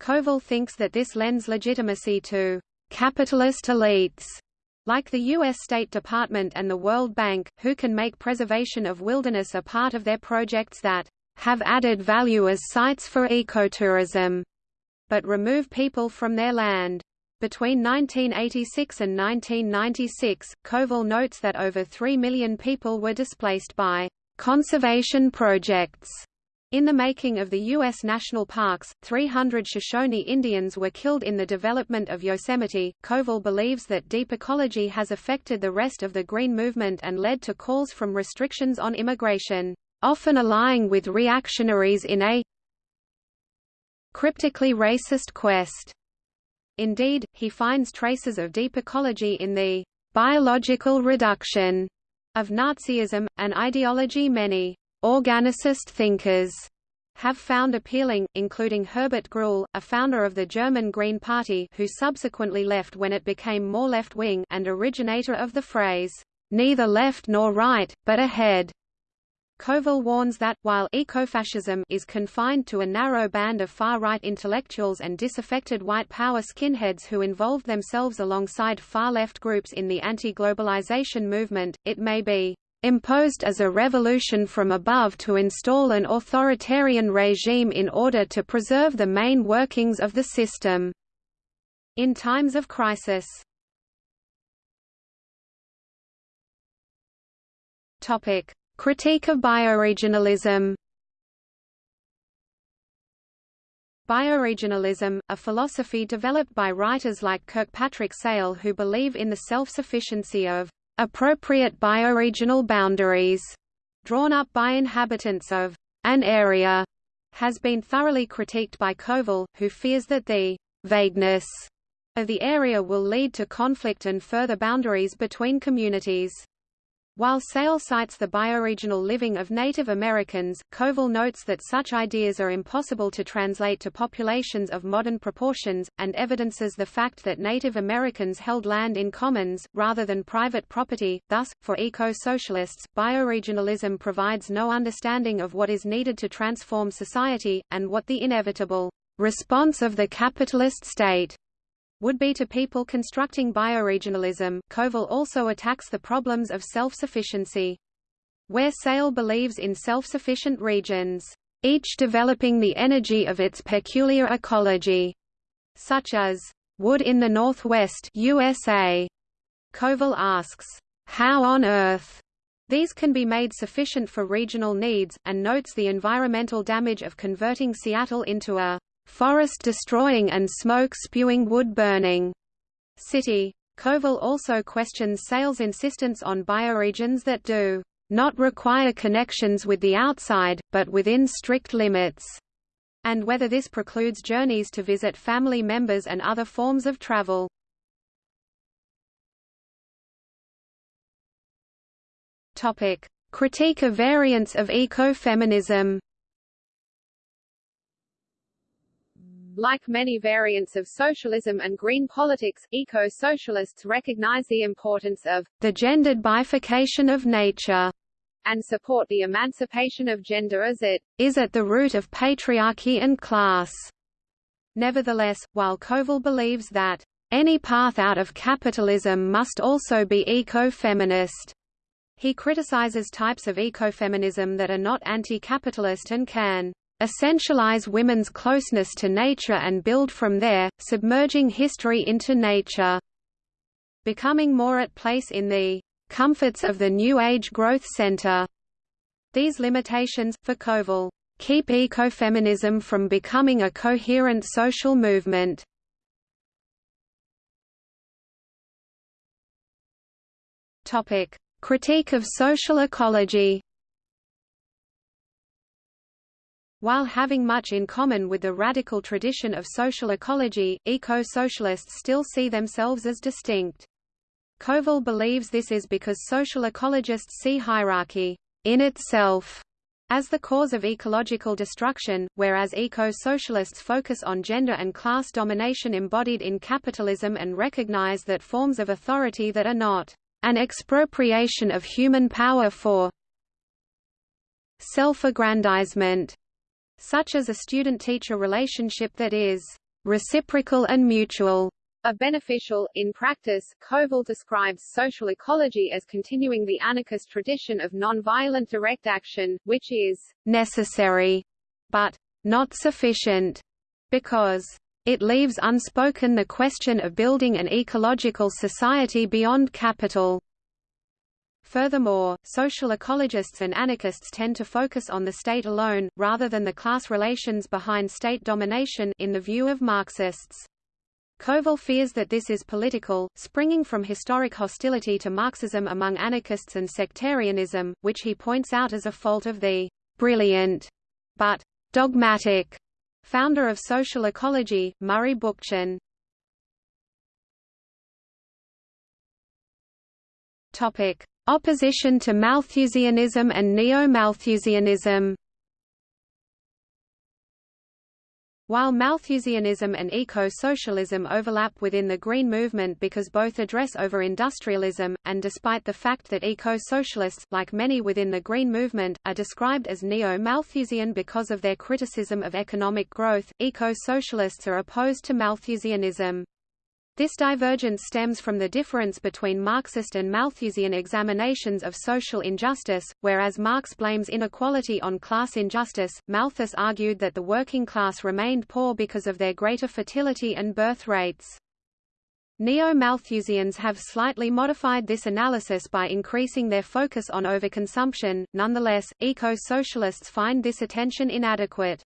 Kovel thinks that this lends legitimacy to capitalist elites like the U.S. State Department and the World Bank, who can make preservation of wilderness a part of their projects that have added value as sites for ecotourism, but remove people from their land. Between 1986 and 1996, Kovel notes that over 3 million people were displaced by conservation projects. In the making of the U.S. national parks, 300 Shoshone Indians were killed in the development of Yosemite. Kovel believes that deep ecology has affected the rest of the Green Movement and led to calls from restrictions on immigration, often allying with reactionaries in a cryptically racist quest Indeed, he finds traces of deep ecology in the biological reduction of Nazism, an ideology many organicist thinkers have found appealing, including Herbert Gruhl, a founder of the German Green Party who subsequently left when it became more left-wing and originator of the phrase, "'neither left nor right, but ahead' Kovel warns that, while ecofascism is confined to a narrow band of far-right intellectuals and disaffected white power skinheads who involved themselves alongside far-left groups in the anti-globalization movement, it may be imposed as a revolution from above to install an authoritarian regime in order to preserve the main workings of the system. In times of crisis Topic. Critique of bioregionalism Bioregionalism, a philosophy developed by writers like Kirkpatrick Sale who believe in the self-sufficiency of appropriate bioregional boundaries drawn up by inhabitants of an area, has been thoroughly critiqued by Kovel, who fears that the vagueness of the area will lead to conflict and further boundaries between communities. While Sale cites the bioregional living of Native Americans, Kovel notes that such ideas are impossible to translate to populations of modern proportions, and evidences the fact that Native Americans held land in commons, rather than private property. Thus, for eco-socialists, bioregionalism provides no understanding of what is needed to transform society, and what the inevitable response of the capitalist state would be to people constructing bioregionalism. Kovel also attacks the problems of self-sufficiency. Where Sale believes in self-sufficient regions, each developing the energy of its peculiar ecology, such as wood in the Northwest USA. Kovel asks, how on earth these can be made sufficient for regional needs, and notes the environmental damage of converting Seattle into a forest-destroying and smoke-spewing wood-burning city. Kovel also questions Sale's insistence on bioregions that do not require connections with the outside, but within strict limits, and whether this precludes journeys to visit family members and other forms of travel. Topic: Critique of variants of ecofeminism. Like many variants of socialism and green politics, eco-socialists recognize the importance of the gendered bifurcation of nature and support the emancipation of gender as it is at the root of patriarchy and class. Nevertheless, while Kovel believes that any path out of capitalism must also be eco-feminist, he criticizes types of ecofeminism that are not anti-capitalist and can essentialize women's closeness to nature and build from there, submerging history into nature. Becoming more at place in the comforts of the New Age Growth Center. These limitations, for Kovel, keep ecofeminism from becoming a coherent social movement. Topic: Critique of social ecology. While having much in common with the radical tradition of social ecology, eco-socialists still see themselves as distinct. Kovel believes this is because social ecologists see hierarchy in itself as the cause of ecological destruction, whereas eco-socialists focus on gender and class domination embodied in capitalism and recognize that forms of authority that are not an expropriation of human power for self-aggrandizement such as a student-teacher relationship that is reciprocal and mutual a beneficial. In practice, Kovel describes social ecology as continuing the anarchist tradition of non-violent direct action, which is necessary, but not sufficient, because it leaves unspoken the question of building an ecological society beyond capital. Furthermore, social ecologists and anarchists tend to focus on the state alone, rather than the class relations behind state domination in the view of Marxists. Kovel fears that this is political, springing from historic hostility to Marxism among anarchists and sectarianism, which he points out as a fault of the brilliant but dogmatic founder of social ecology, Murray Bookchin. Topic: Opposition to Malthusianism and Neo-Malthusianism While Malthusianism and eco-socialism overlap within the Green Movement because both address over-industrialism, and despite the fact that eco-socialists, like many within the Green Movement, are described as neo-Malthusian because of their criticism of economic growth, eco-socialists are opposed to Malthusianism. This divergence stems from the difference between Marxist and Malthusian examinations of social injustice, whereas Marx blames inequality on class injustice, Malthus argued that the working class remained poor because of their greater fertility and birth rates. Neo-Malthusians have slightly modified this analysis by increasing their focus on overconsumption, nonetheless, eco-socialists find this attention inadequate.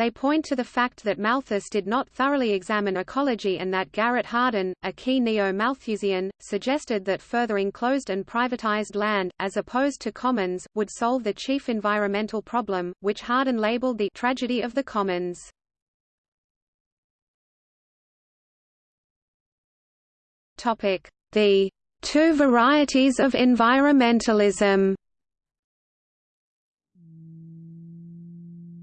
They point to the fact that Malthus did not thoroughly examine ecology and that Garrett Hardin, a key neo-Malthusian, suggested that further enclosed and privatized land, as opposed to commons, would solve the chief environmental problem, which Hardin labeled the tragedy of the commons. The two varieties of environmentalism.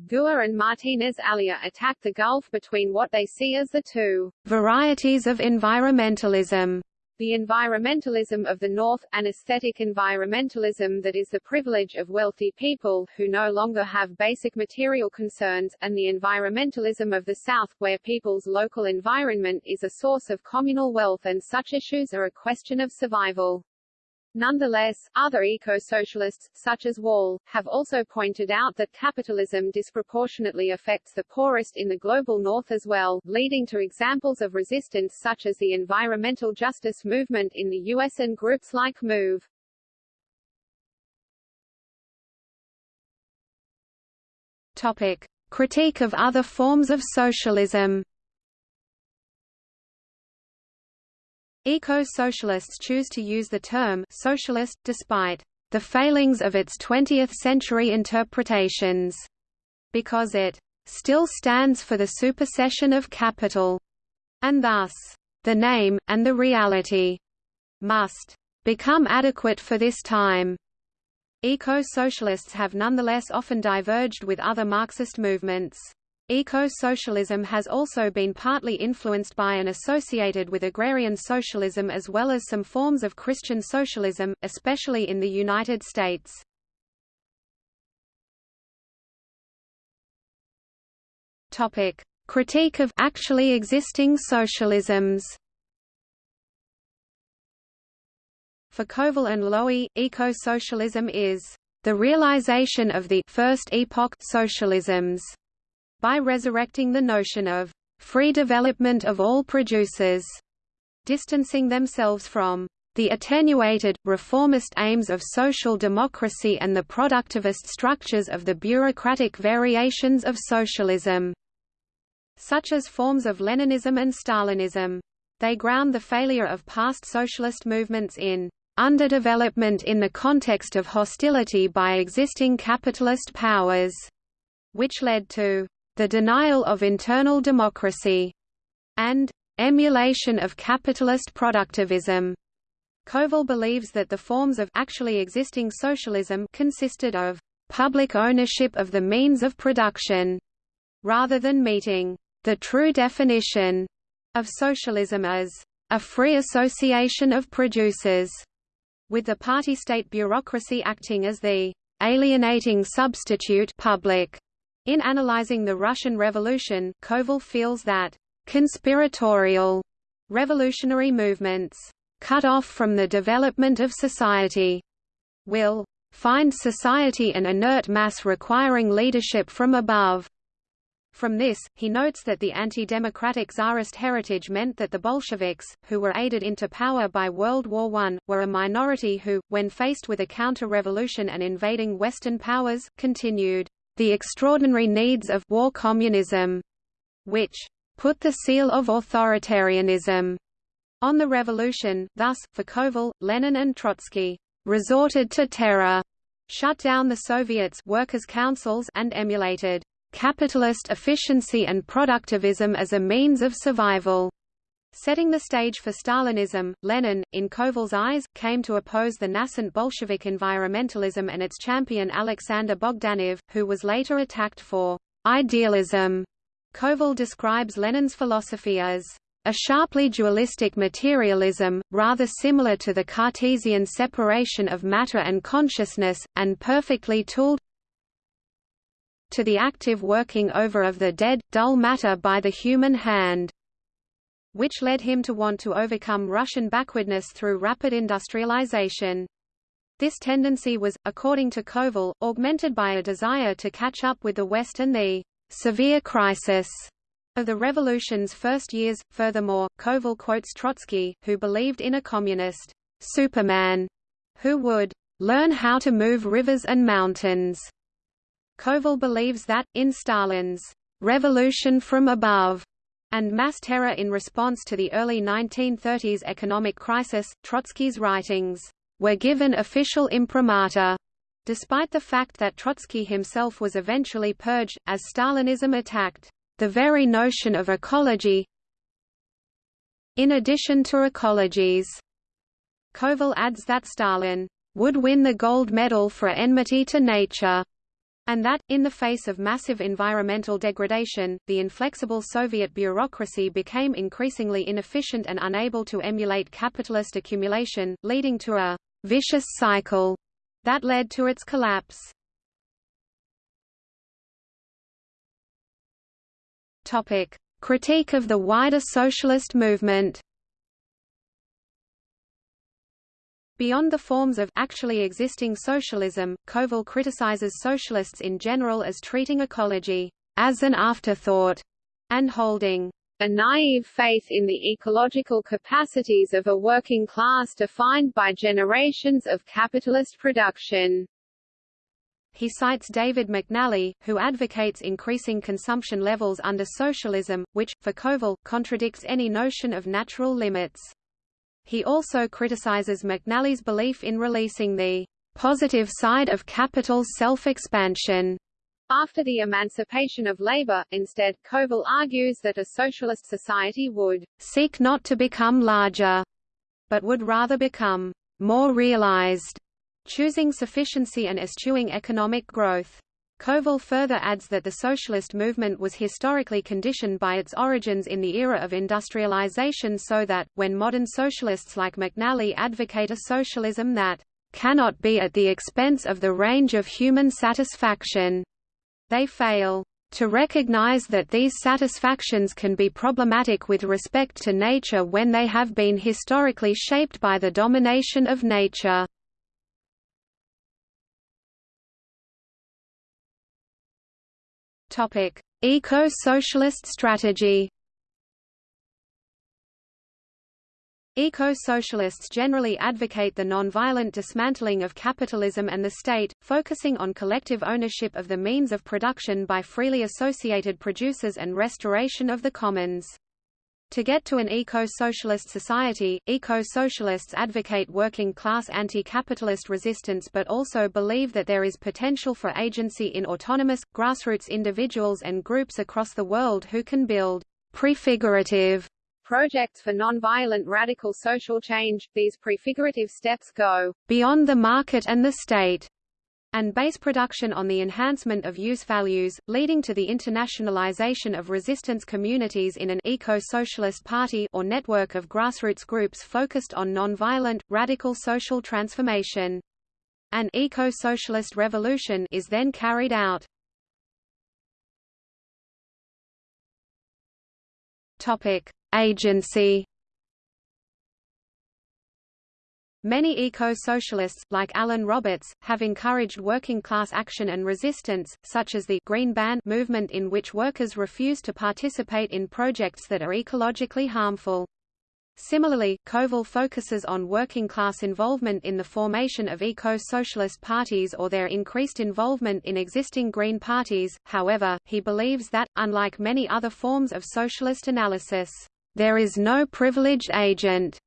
Guha and Martinez Alier attack the gulf between what they see as the two varieties of environmentalism the environmentalism of the North, an aesthetic environmentalism that is the privilege of wealthy people, who no longer have basic material concerns, and the environmentalism of the South, where people's local environment is a source of communal wealth and such issues are a question of survival. Nonetheless, other eco-socialists, such as Wall, have also pointed out that capitalism disproportionately affects the poorest in the global north as well, leading to examples of resistance such as the environmental justice movement in the US and groups like MOVE. Topic. Critique of other forms of socialism Eco-socialists choose to use the term socialist, despite the failings of its 20th-century interpretations, because it still stands for the supersession of capital, and thus, the name, and the reality, must become adequate for this time. Eco-socialists have nonetheless often diverged with other Marxist movements. Eco-socialism has also been partly influenced by and associated with agrarian socialism as well as some forms of Christian socialism, especially in the United States. Topic: Critique of actually existing socialisms. For Kovel and Lowy, eco-socialism is the realization of the first epoch socialisms by resurrecting the notion of free development of all producers, distancing themselves from the attenuated, reformist aims of social democracy and the productivist structures of the bureaucratic variations of socialism, such as forms of Leninism and Stalinism. They ground the failure of past socialist movements in underdevelopment in the context of hostility by existing capitalist powers, which led to the denial of internal democracy, and emulation of capitalist productivism. Kovel believes that the forms of actually existing socialism consisted of public ownership of the means of production, rather than meeting the true definition of socialism as a free association of producers, with the party-state bureaucracy acting as the alienating substitute public in analyzing the Russian Revolution, Kovel feels that conspiratorial revolutionary movements cut off from the development of society will find society an inert mass requiring leadership from above. From this, he notes that the anti-democratic Tsarist heritage meant that the Bolsheviks, who were aided into power by World War I, were a minority who, when faced with a counter-revolution and invading Western powers, continued the extraordinary needs of war communism, which put the seal of authoritarianism on the revolution. Thus, for Kovel, Lenin and Trotsky resorted to terror, shut down the Soviets' workers' councils and emulated capitalist efficiency and productivism as a means of survival. Setting the stage for Stalinism, Lenin, in Kovel's eyes, came to oppose the nascent Bolshevik environmentalism and its champion Alexander Bogdanov, who was later attacked for idealism. Kovel describes Lenin's philosophy as a sharply dualistic materialism, rather similar to the Cartesian separation of matter and consciousness, and perfectly tooled to the active working over of the dead, dull matter by the human hand which led him to want to overcome Russian backwardness through rapid industrialization. This tendency was, according to Kovel, augmented by a desire to catch up with the West and the severe crisis of the revolution's first years. Furthermore, Kovel quotes Trotsky, who believed in a communist Superman who would learn how to move rivers and mountains. Kovel believes that, in Stalin's revolution from above, and mass terror in response to the early 1930s economic crisis, Trotsky's writings were given official imprimatur, despite the fact that Trotsky himself was eventually purged, as Stalinism attacked the very notion of ecology in addition to ecologies. Kovel adds that Stalin would win the gold medal for enmity to nature, and that, in the face of massive environmental degradation, the inflexible Soviet bureaucracy became increasingly inefficient and unable to emulate capitalist accumulation, leading to a vicious cycle that led to its collapse. Topic: Critique of the wider socialist movement. Beyond the forms of actually existing socialism, Kovel criticizes socialists in general as treating ecology as an afterthought and holding a naive faith in the ecological capacities of a working class defined by generations of capitalist production. He cites David McNally, who advocates increasing consumption levels under socialism, which, for Kovel, contradicts any notion of natural limits. He also criticizes McNally's belief in releasing the positive side of capital's self-expansion. After the emancipation of labor, instead, Kovel argues that a socialist society would seek not to become larger, but would rather become more realized, choosing sufficiency and eschewing economic growth. Kovel further adds that the socialist movement was historically conditioned by its origins in the era of industrialization so that, when modern socialists like McNally advocate a socialism that cannot be at the expense of the range of human satisfaction, they fail to recognize that these satisfactions can be problematic with respect to nature when they have been historically shaped by the domination of nature. Eco-socialist strategy. Eco-socialists generally advocate the non-violent dismantling of capitalism and the state, focusing on collective ownership of the means of production by freely associated producers and restoration of the commons. To get to an eco-socialist society, eco-socialists advocate working-class anti-capitalist resistance but also believe that there is potential for agency in autonomous, grassroots individuals and groups across the world who can build prefigurative projects for non-violent radical social change. These prefigurative steps go beyond the market and the state and base production on the enhancement of use values, leading to the internationalization of resistance communities in an eco-socialist party or network of grassroots groups focused on non-violent, radical social transformation. An eco-socialist revolution is then carried out. Topic: Agency Many eco-socialists, like Alan Roberts, have encouraged working-class action and resistance, such as the Green Ban movement in which workers refuse to participate in projects that are ecologically harmful. Similarly, Kovel focuses on working-class involvement in the formation of eco-socialist parties or their increased involvement in existing Green parties, however, he believes that, unlike many other forms of socialist analysis, there is no privileged agent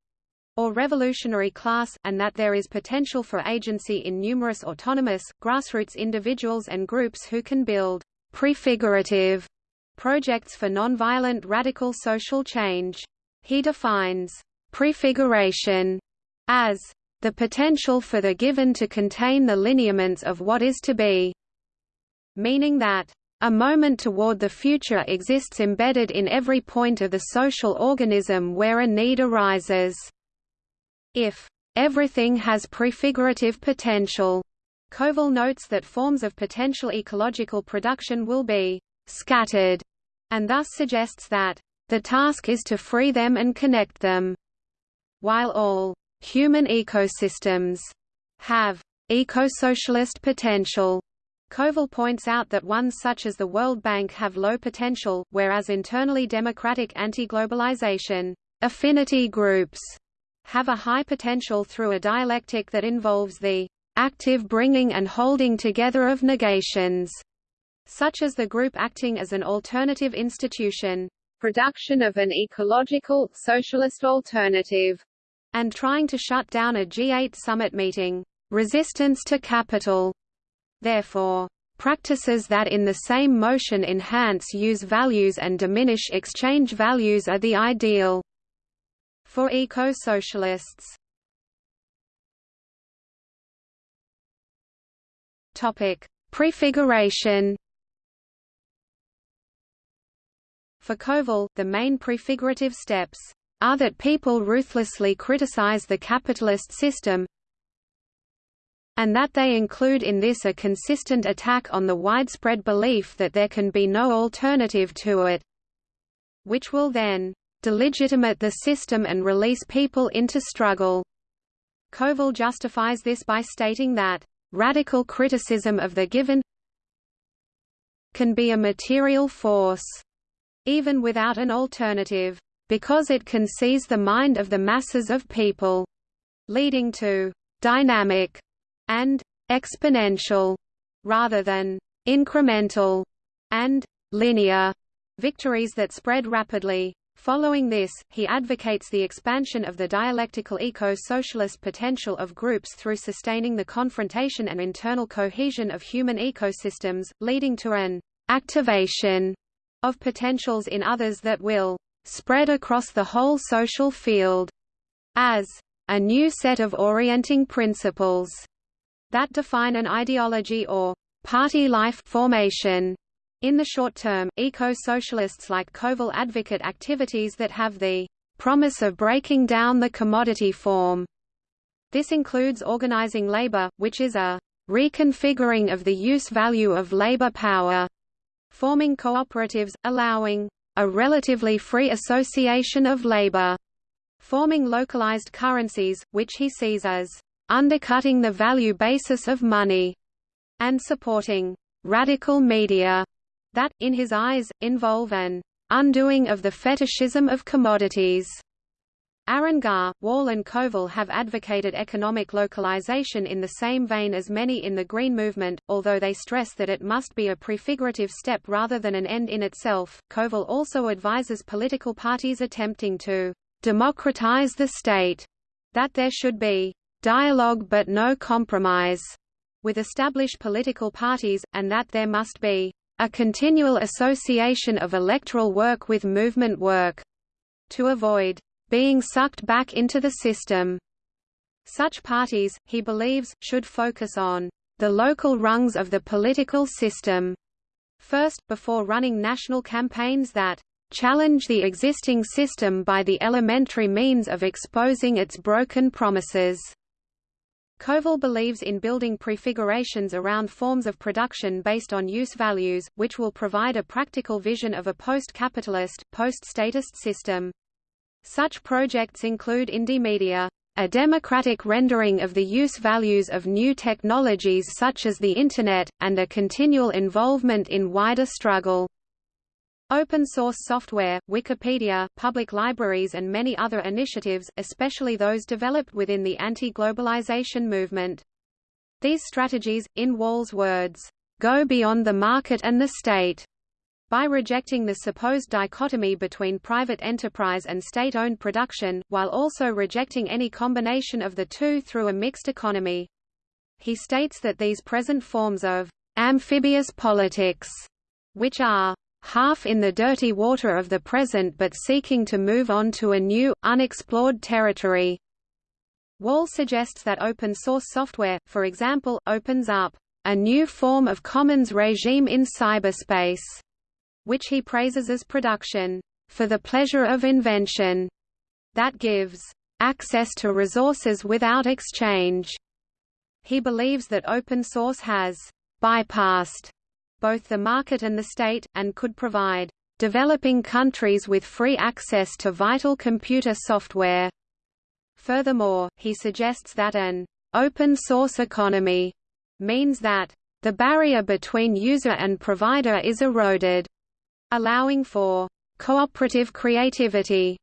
or revolutionary class, and that there is potential for agency in numerous autonomous, grassroots individuals and groups who can build prefigurative projects for nonviolent radical social change. He defines prefiguration as the potential for the given to contain the lineaments of what is to be, meaning that a moment toward the future exists embedded in every point of the social organism where a need arises. If everything has prefigurative potential, Kovel notes that forms of potential ecological production will be scattered, and thus suggests that the task is to free them and connect them. While all human ecosystems have eco-socialist potential, Kovel points out that ones such as the World Bank have low potential, whereas internally democratic anti-globalization affinity groups have a high potential through a dialectic that involves the active bringing and holding together of negations, such as the group acting as an alternative institution, production of an ecological, socialist alternative, and trying to shut down a G8 summit meeting, resistance to capital. Therefore, practices that in the same motion enhance use values and diminish exchange values are the ideal for eco-socialists. Topic: Prefiguration. For Kovel, the main prefigurative steps are that people ruthlessly criticize the capitalist system and that they include in this a consistent attack on the widespread belief that there can be no alternative to it, which will then delegitimate the system and release people into struggle. Kovel justifies this by stating that radical criticism of the given can be a material force, even without an alternative, because it can seize the mind of the masses of people, leading to dynamic and exponential rather than incremental and linear victories that spread rapidly. Following this, he advocates the expansion of the dialectical eco-socialist potential of groups through sustaining the confrontation and internal cohesion of human ecosystems, leading to an activation of potentials in others that will spread across the whole social field as a new set of orienting principles that define an ideology or party life formation. In the short term, eco-socialists like Kovel advocate activities that have the promise of breaking down the commodity form. This includes organizing labor, which is a reconfiguring of the use value of labor power, forming cooperatives, allowing a relatively free association of labor, forming localized currencies, which he sees as undercutting the value basis of money, and supporting radical media that, in his eyes, involve an undoing of the fetishism of commodities. Aaron Garr, Wall and Kovel have advocated economic localization in the same vein as many in the Green Movement, although they stress that it must be a prefigurative step rather than an end in itself. Kovel also advises political parties attempting to democratize the state that there should be dialogue but no compromise with established political parties, and that there must be a continual association of electoral work with movement work, to avoid being sucked back into the system. Such parties, he believes, should focus on the local rungs of the political system first, before running national campaigns that challenge the existing system by the elementary means of exposing its broken promises. Kovel believes in building prefigurations around forms of production based on use values, which will provide a practical vision of a post-capitalist, post-statist system. Such projects include Indymedia, a democratic rendering of the use values of new technologies such as the Internet, and a continual involvement in wider struggle. Open source software, Wikipedia, public libraries and many other initiatives, especially those developed within the anti-globalization movement. These strategies, in Wall's words, go beyond the market and the state. By rejecting the supposed dichotomy between private enterprise and state-owned production, while also rejecting any combination of the two through a mixed economy. He states that these present forms of amphibious politics, which are half in the dirty water of the present but seeking to move on to a new, unexplored territory. Wall suggests that open-source software, for example, opens up a new form of commons regime in cyberspace, which he praises as production for the pleasure of invention that gives access to resources without exchange. He believes that open source has bypassed both the market and the state, and could provide developing countries with free access to vital computer software. Furthermore, he suggests that an open-source economy means that the barrier between user and provider is eroded, allowing for cooperative creativity.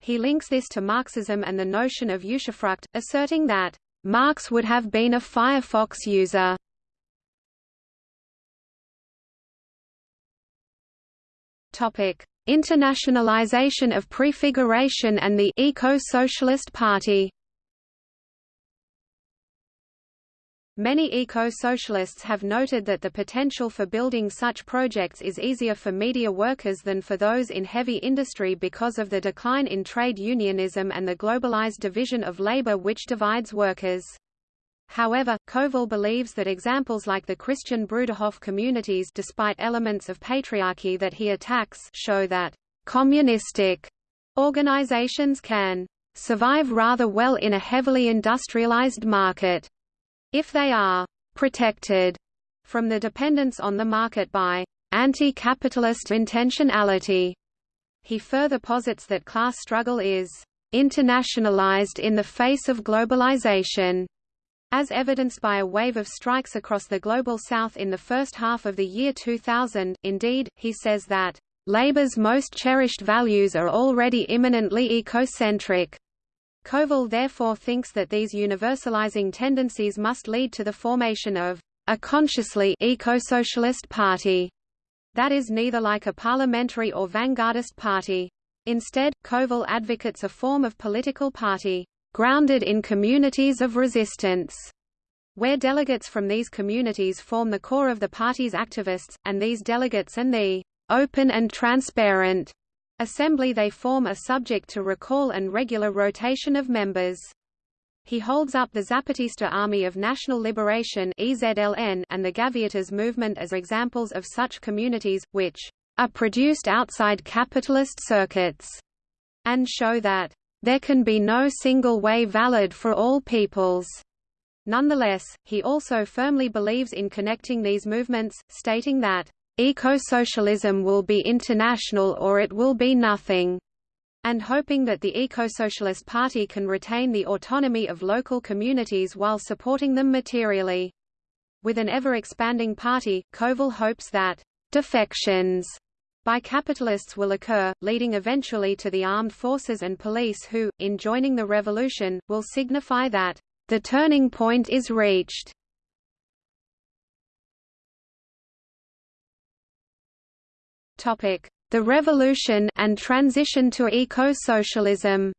He links this to Marxism and the notion of usufruct, asserting that Marx would have been a Firefox user. Topic: Internationalization of prefiguration and the Eco-Socialist Party. Many eco-socialists have noted that the potential for building such projects is easier for media workers than for those in heavy industry because of the decline in trade unionism and the globalized division of labor which divides workers. However, Kovel believes that examples like the Christian Bruderhof communities despite elements of patriarchy that he attacks show that communistic organizations can survive rather well in a heavily industrialized market if they are protected from the dependence on the market by anti-capitalist intentionality. He further posits that class struggle is internationalized in the face of globalization as evidenced by a wave of strikes across the Global South in the first half of the year 2000, indeed, he says that, "...Labour's most cherished values are already immanently ecocentric." Kovel therefore thinks that these universalizing tendencies must lead to the formation of a consciously eco-socialist party that is neither like a parliamentary or vanguardist party. Instead, Kovel advocates a form of political party grounded in communities of resistance, where delegates from these communities form the core of the party's activists, and these delegates and the open and transparent assembly they form are subject to recall and regular rotation of members. He holds up the Zapatista Army of National Liberation EZLN and the Gaviotas movement as examples of such communities, which are produced outside capitalist circuits, and show that there can be no single way valid for all peoples. Nonetheless, he also firmly believes in connecting these movements, stating that, "...eco-socialism will be international or it will be nothing." and hoping that the Eco-Socialist Party can retain the autonomy of local communities while supporting them materially. With an ever-expanding party, Kovel hopes that defections by capitalists will occur, leading eventually to the armed forces and police who, in joining the revolution, will signify that the turning point is reached. The revolution and transition to eco-socialism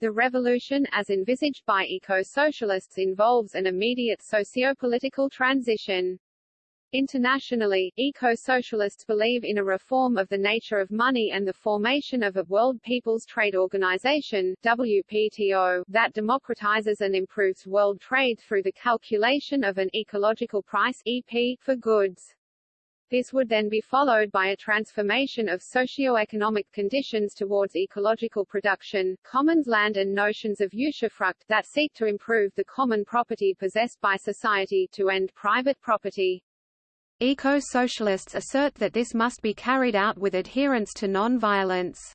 The revolution as envisaged by eco-socialists involves an immediate socio-political transition. Internationally, eco-socialists believe in a reform of the nature of money and the formation of a World People's Trade Organization WPTO, that democratizes and improves world trade through the calculation of an ecological price EP for goods. This would then be followed by a transformation of socio-economic conditions towards ecological production, commons land and notions of usufruct that seek to improve the common property possessed by society to end private property. Eco-socialists assert that this must be carried out with adherence to non-violence.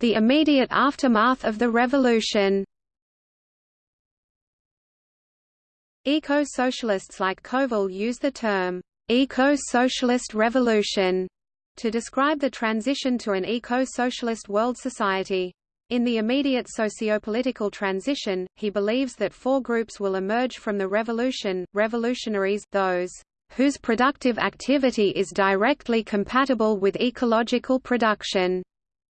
The immediate aftermath of the revolution Eco-socialists like Kovel use the term, eco-socialist revolution, to describe the transition to an eco-socialist world society. In the immediate socio-political transition, he believes that four groups will emerge from the revolution, revolutionaries those whose productive activity is directly compatible with ecological production,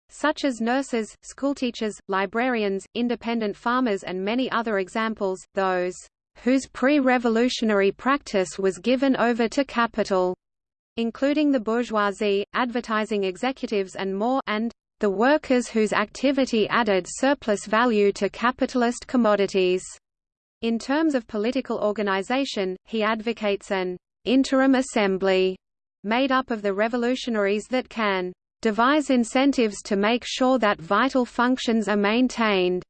such as nurses, schoolteachers, librarians, independent farmers and many other examples, those whose pre-revolutionary practice was given over to capital, including the bourgeoisie, advertising executives and more and the workers whose activity added surplus value to capitalist commodities. In terms of political organization, he advocates an interim assembly made up of the revolutionaries that can devise incentives to make sure that vital functions are maintained,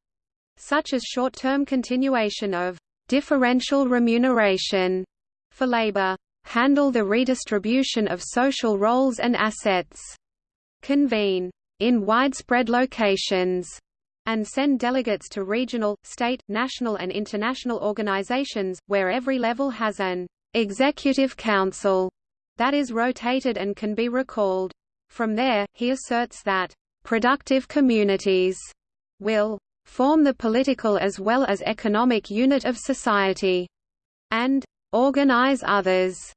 such as short-term continuation of differential remuneration for labor, handle the redistribution of social roles and assets, convene in widespread locations, and send delegates to regional, state, national and international organizations, where every level has an executive council that is rotated and can be recalled. From there, he asserts that productive communities will form the political as well as economic unit of society, and organize others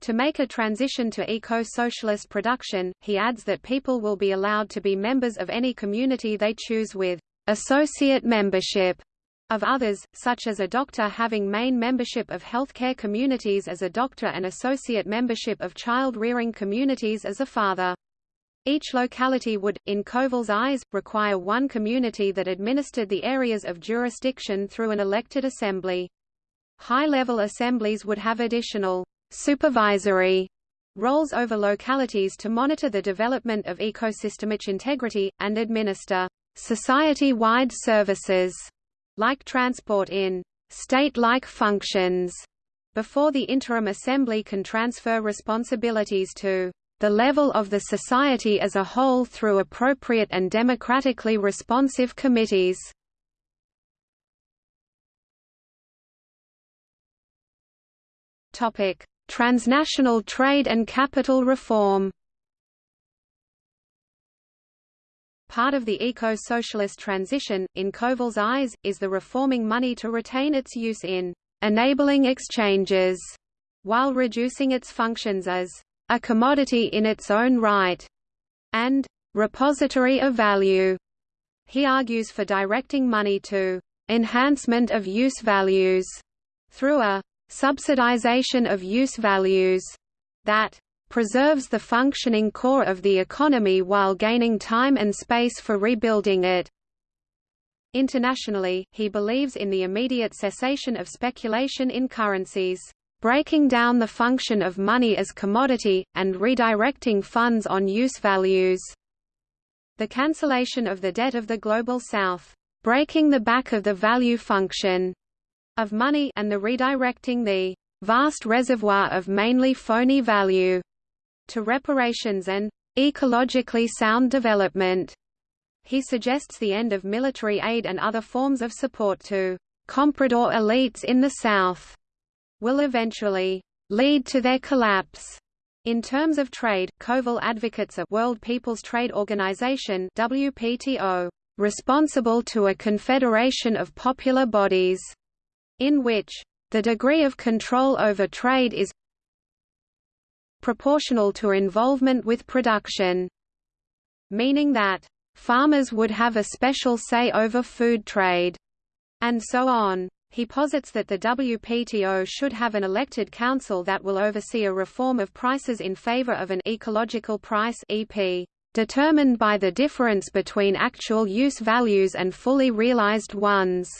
to make a transition to eco-socialist production, he adds that people will be allowed to be members of any community they choose with associate membership of others, such as a doctor having main membership of healthcare communities as a doctor and associate membership of child-rearing communities as a father. Each locality would, in Kovel's eyes, require one community that administered the areas of jurisdiction through an elected assembly. High-level assemblies would have additional supervisory roles over localities to monitor the development of ecosystemic integrity, and administer society-wide services, like transport in state-like functions, before the interim assembly can transfer responsibilities to the level of the society as a whole through appropriate and democratically responsive committees. Topic: Transnational trade and capital reform. Part of the eco-socialist transition, in Kovel's eyes, is the reforming money to retain its use in enabling exchanges, while reducing its functions as a commodity in its own right, and repository of value. He argues for directing money to enhancement of use values through a subsidization of use values that preserves the functioning core of the economy while gaining time and space for rebuilding it. Internationally, he believes in the immediate cessation of speculation in currencies breaking down the function of money as commodity, and redirecting funds on use values. The cancellation of the debt of the Global South, breaking the back of the value function of money and the redirecting the vast reservoir of mainly phony value to reparations and ecologically sound development. He suggests the end of military aid and other forms of support to comprador elites in the South will eventually lead to their collapse. In terms of trade, Kovel advocates a World People's Trade Organization WPTO, responsible to a confederation of popular bodies, in which the degree of control over trade is proportional to involvement with production, meaning that farmers would have a special say over food trade, and so on. He posits that the WPTO should have an elected council that will oversee a reform of prices in favor of an ecological price EP, determined by the difference between actual use values and fully realized ones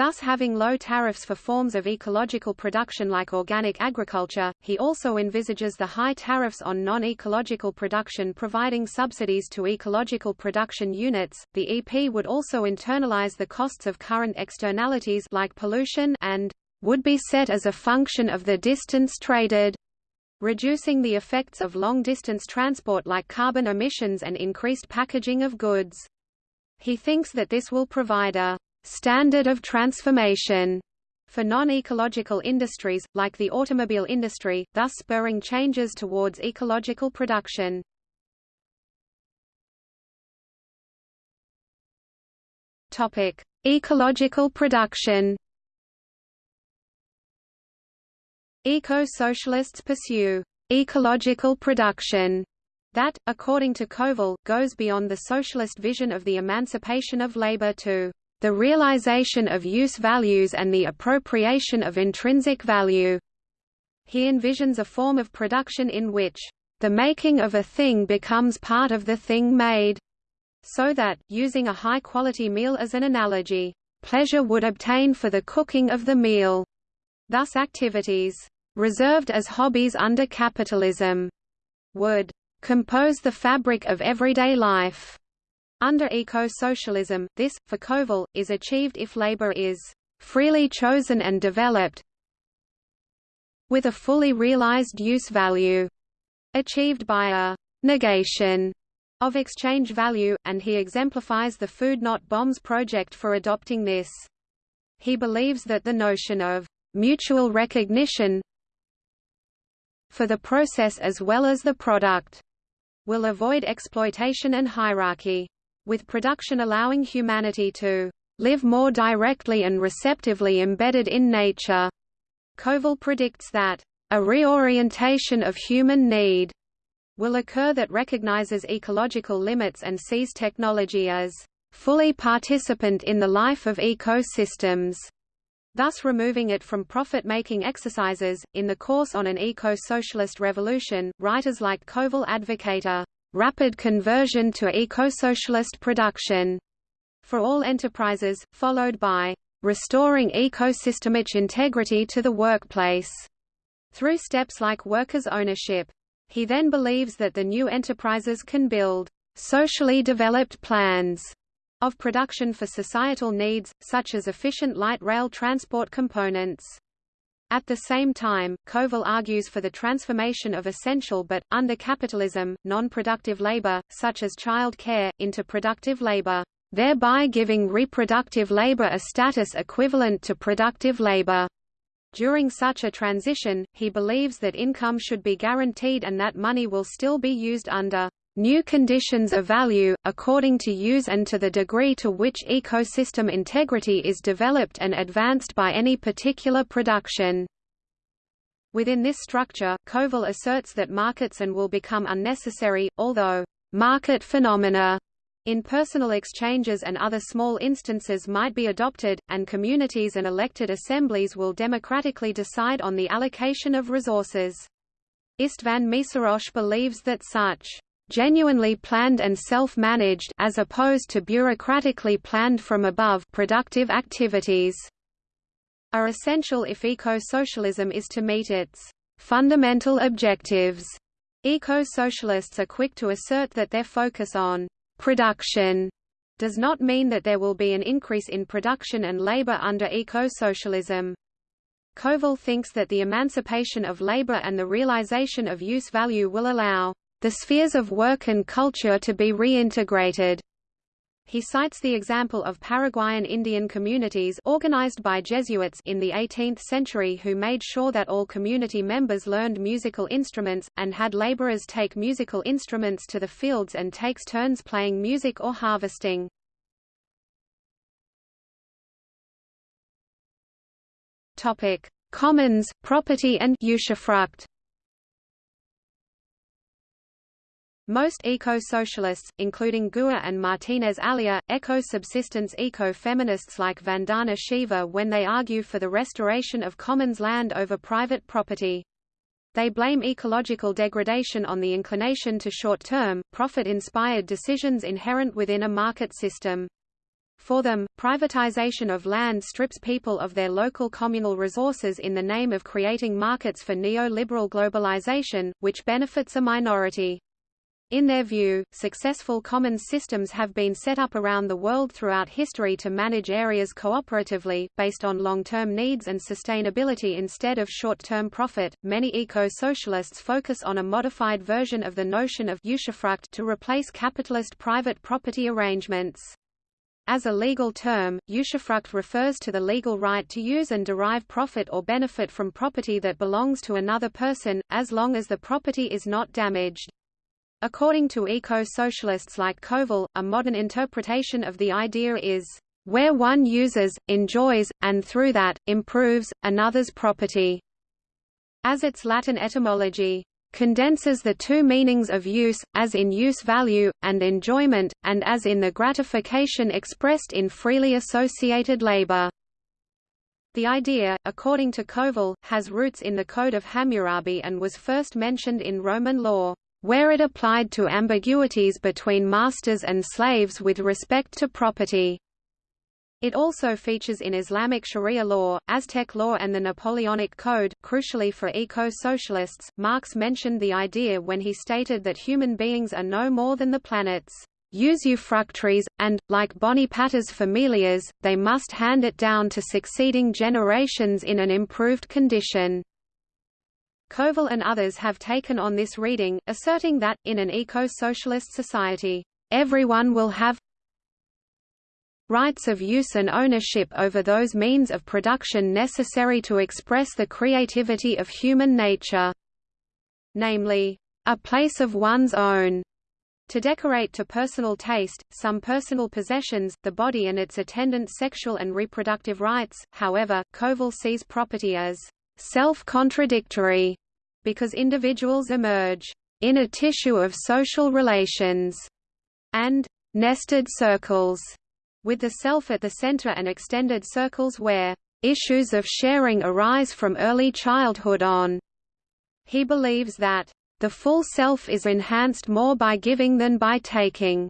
thus having low tariffs for forms of ecological production like organic agriculture. He also envisages the high tariffs on non-ecological production providing subsidies to ecological production units. The EP would also internalize the costs of current externalities like pollution and would be set as a function of the distance traded reducing the effects of long-distance transport like carbon emissions and increased packaging of goods. He thinks that this will provide a standard of transformation for non-ecological industries, like the automobile industry, thus spurring changes towards ecological production. Ecological production. Eco-socialists pursue ecological production that, according to Kovel, goes beyond the socialist vision of the emancipation of labor to the realization of use values and the appropriation of intrinsic value. He envisions a form of production in which the making of a thing becomes part of the thing made, so that, using a high-quality meal as an analogy, pleasure would obtain for the cooking of the meal. Thus activities reserved as hobbies under capitalism would compose the fabric of everyday life. Under eco-socialism, this, for Kovel, is achieved if labor is freely chosen and developed with a fully realized use value, achieved by a negation of exchange value, and he exemplifies the Food Not Bombs project for adopting this. He believes that the notion of mutual recognition for the process as well as the product will avoid exploitation and hierarchy with production allowing humanity to live more directly and receptively embedded in nature. Kovel predicts that a reorientation of human need will occur that recognizes ecological limits and sees technology as fully participant in the life of ecosystems, thus removing it from profit-making exercises. In the course on an eco-socialist revolution, writers like Kovel advocate a rapid conversion to eco-socialist production for all enterprises, followed by restoring ecosystemic integrity to the workplace through steps like workers' ownership. He then believes that the new enterprises can build socially developed plans of production for societal needs, such as efficient light rail transport components. At the same time, Kovel argues for the transformation of essential but, under capitalism, non-productive labor, such as child care, into productive labor, thereby giving reproductive labor a status equivalent to productive labor. During such a transition, he believes that income should be guaranteed and that money will still be used under new conditions of value, according to use and to the degree to which ecosystem integrity is developed and advanced by any particular production. Within this structure, Kovel asserts that markets and will become unnecessary, although market phenomena in personal exchanges and other small instances might be adopted, and communities and elected assemblies will democratically decide on the allocation of resources. Istvan Meszaros believes that such genuinely planned and self-managed as opposed to bureaucratically planned from above productive activities are essential if eco-socialism is to meet its fundamental objectives. Eco-socialists are quick to assert that their focus on production does not mean that there will be an increase in production and labor under eco-socialism. Kovel thinks that the emancipation of labor and the realization of use value will allow the spheres of work and culture to be reintegrated. He cites the example of Paraguayan Indian communities organized by Jesuits in the 18th century who made sure that all community members learned musical instruments, and had laborers take musical instruments to the fields and takes turns playing music or harvesting. Commons, property and usufruct Most eco-socialists, including Guha and Martinez Alier, echo subsistence eco-feminists like Vandana Shiva when they argue for the restoration of commons land over private property. They blame ecological degradation on the inclination to short-term, profit-inspired decisions inherent within a market system. For them, privatization of land strips people of their local communal resources in the name of creating markets for neoliberal globalization, which benefits a minority. In their view, successful commons systems have been set up around the world throughout history to manage areas cooperatively, based on long-term needs and sustainability instead of short-term profit. Many eco-socialists focus on a modified version of the notion of usufruct to replace capitalist private property arrangements. As a legal term, usufruct refers to the legal right to use and derive profit or benefit from property that belongs to another person, as long as the property is not damaged. According to eco-socialists like Kovel, a modern interpretation of the idea is, "...where one uses, enjoys, and through that, improves, another's property." As its Latin etymology, condenses the two meanings of use, as in use value, and enjoyment, and as in the gratification expressed in freely associated labor. The idea, according to Kovel, has roots in the Code of Hammurabi and was first mentioned in Roman law where it applied to ambiguities between masters and slaves with respect to property. It also features in Islamic Sharia law, Aztec law and the Napoleonic Code. Crucially for eco-socialists, Marx mentioned the idea when he stated that human beings are no more than the planet's usufructuaries, and, like boni-patres familias, they must hand it down to succeeding generations in an improved condition. Kovel and others have taken on this reading, asserting that, in an eco-socialist society, everyone will have rights of use and ownership over those means of production necessary to express the creativity of human nature. Namely, a place of one's own. To decorate to personal taste, some personal possessions, the body and its attendant sexual and reproductive rights, however, Kovel sees property as self-contradictory, because individuals emerge in a tissue of social relations and nested circles, with the self at the center and extended circles where issues of sharing arise from early childhood on. He believes that the full self is enhanced more by giving than by taking,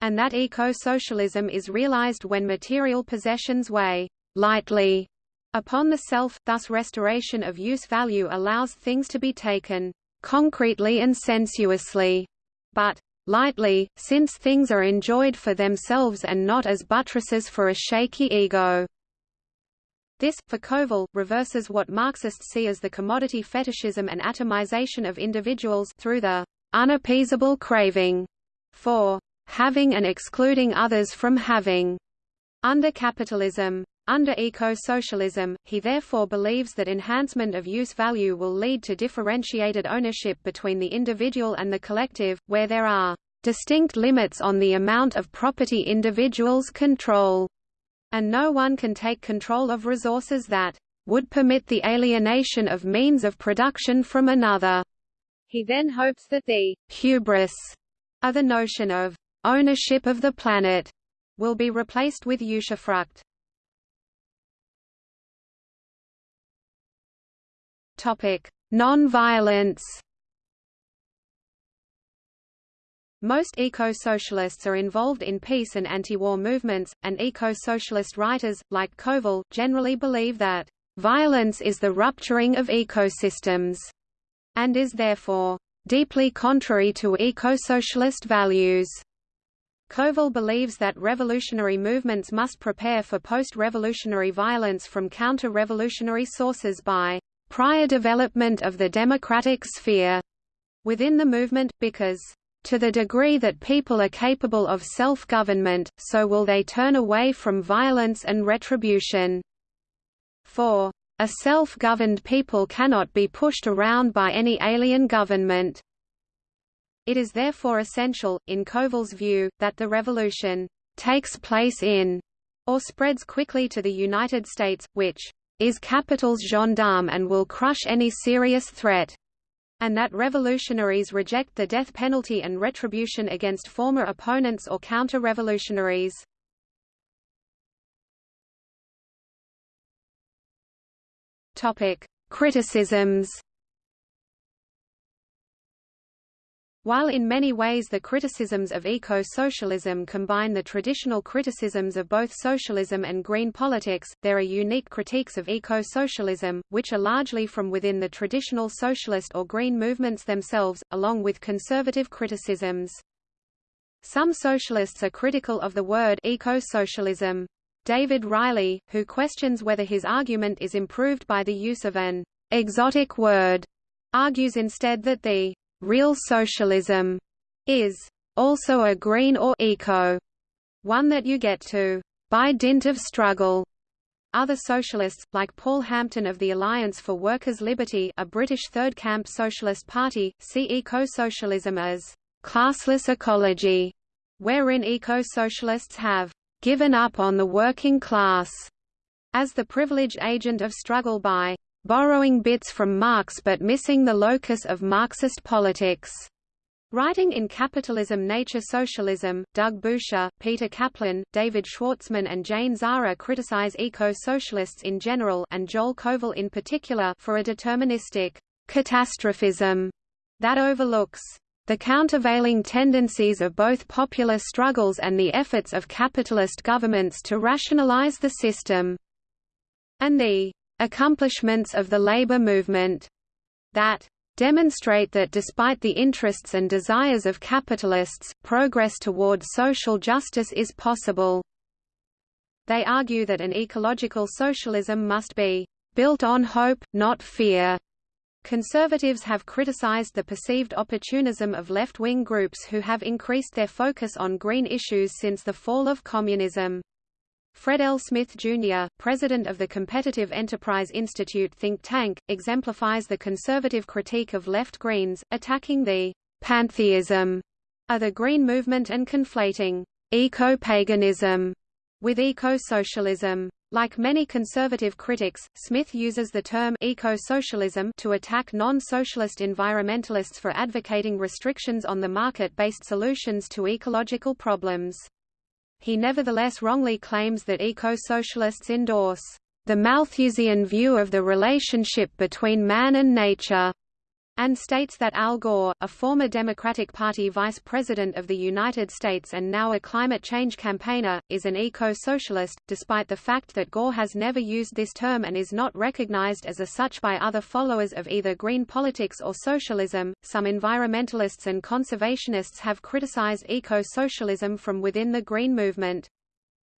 and that eco-socialism is realized when material possessions weigh lightly upon the self, thus restoration of use value allows things to be taken concretely and sensuously, but lightly, since things are enjoyed for themselves and not as buttresses for a shaky ego. This, for Kovel, reverses what Marxists see as the commodity fetishism and atomization of individuals through the unappeasable craving for having and excluding others from having. Under capitalism, under eco-socialism, he therefore believes that enhancement of use value will lead to differentiated ownership between the individual and the collective, where there are distinct limits on the amount of property individuals control and no one can take control of resources that would permit the alienation of means of production from another. He then hopes that the hubris of the notion of ownership of the planet will be replaced with usufruct. Non-violence Most eco-socialists are involved in peace and anti-war movements, and eco-socialist writers, like Kovel, generally believe that violence is the rupturing of ecosystems, and is therefore deeply contrary to eco-socialist values. Kovel believes that revolutionary movements must prepare for post-revolutionary violence from counter-revolutionary sources by prior development of the democratic sphere within the movement, because to the degree that people are capable of self-government, so will they turn away from violence and retribution. For a self-governed people cannot be pushed around by any alien government. It is therefore essential, in Kovel's view, that the revolution takes place in or spreads quickly to the United States, which is capital's gendarme and will crush any serious threat and that revolutionaries reject the death penalty and retribution against former opponents or counter-revolutionaries. Criticisms While in many ways the criticisms of eco-socialism combine the traditional criticisms of both socialism and green politics, there are unique critiques of eco-socialism, which are largely from within the traditional socialist or green movements themselves, along with conservative criticisms. Some socialists are critical of the word eco-socialism. David Riley, who questions whether his argument is improved by the use of an exotic word, argues instead that the Real socialism is also a green or eco one that you get to by dint of struggle. Other socialists, like Paul Hampton of the Alliance for Workers' Liberty a British Third Camp Socialist Party, see eco-socialism as classless ecology, wherein eco-socialists have given up on the working class as the privileged agent of struggle by borrowing bits from Marx but missing the locus of Marxist politics. Writing in Capitalism Nature Socialism, Doug Boucher, Peter Kaplan, David Schwartzman and Jane Zara criticize eco-socialists in general and Joel Kovel in particular for a deterministic catastrophism that overlooks the countervailing tendencies of both popular struggles and the efforts of capitalist governments to rationalize the system, and the accomplishments of the labor movement that demonstrate that despite the interests and desires of capitalists, progress toward social justice is possible. They argue that an ecological socialism must be built on hope, not fear. Conservatives have criticized the perceived opportunism of left-wing groups who have increased their focus on green issues since the fall of communism. Fred L. Smith, Jr., president of the Competitive Enterprise Institute think tank, exemplifies the conservative critique of left Greens, attacking the pantheism of the Green movement and conflating eco-paganism with eco-socialism. Like many conservative critics, Smith uses the term eco-socialism to attack non-socialist environmentalists for advocating restrictions on the market-based solutions to ecological problems. He nevertheless wrongly claims that eco-socialists endorse the Malthusian view of the relationship between man and nature, and states that Al Gore, a former Democratic Party vice president of the United States and now a climate change campaigner, is an eco-socialist, despite the fact that Gore has never used this term and is not recognized as a such by other followers of either green politics or socialism. Some environmentalists and conservationists have criticized eco-socialism from within the green movement.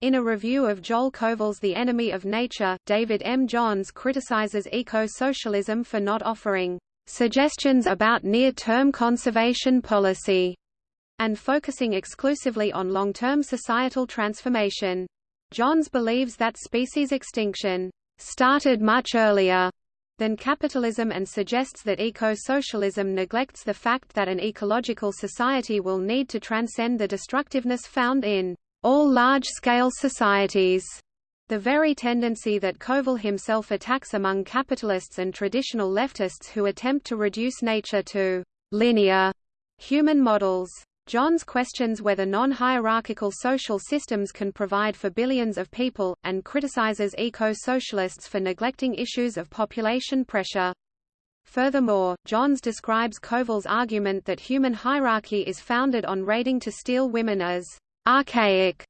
In a review of Joel Kovel's The Enemy of Nature, David M. Johns criticizes eco-socialism for not offering suggestions about near-term conservation policy, and focusing exclusively on long-term societal transformation. Johns believes that species extinction started much earlier than capitalism and suggests that eco-socialism neglects the fact that an ecological society will need to transcend the destructiveness found in all large-scale societies the very tendency that Kovel himself attacks among capitalists and traditional leftists who attempt to reduce nature to linear human models. Johns questions whether non-hierarchical social systems can provide for billions of people, and criticizes eco-socialists for neglecting issues of population pressure. Furthermore, Johns describes Kovel's argument that human hierarchy is founded on raiding to steal women as archaic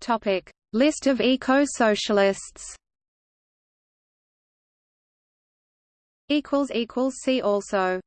Topic: List of eco-socialists. Equals equals see also.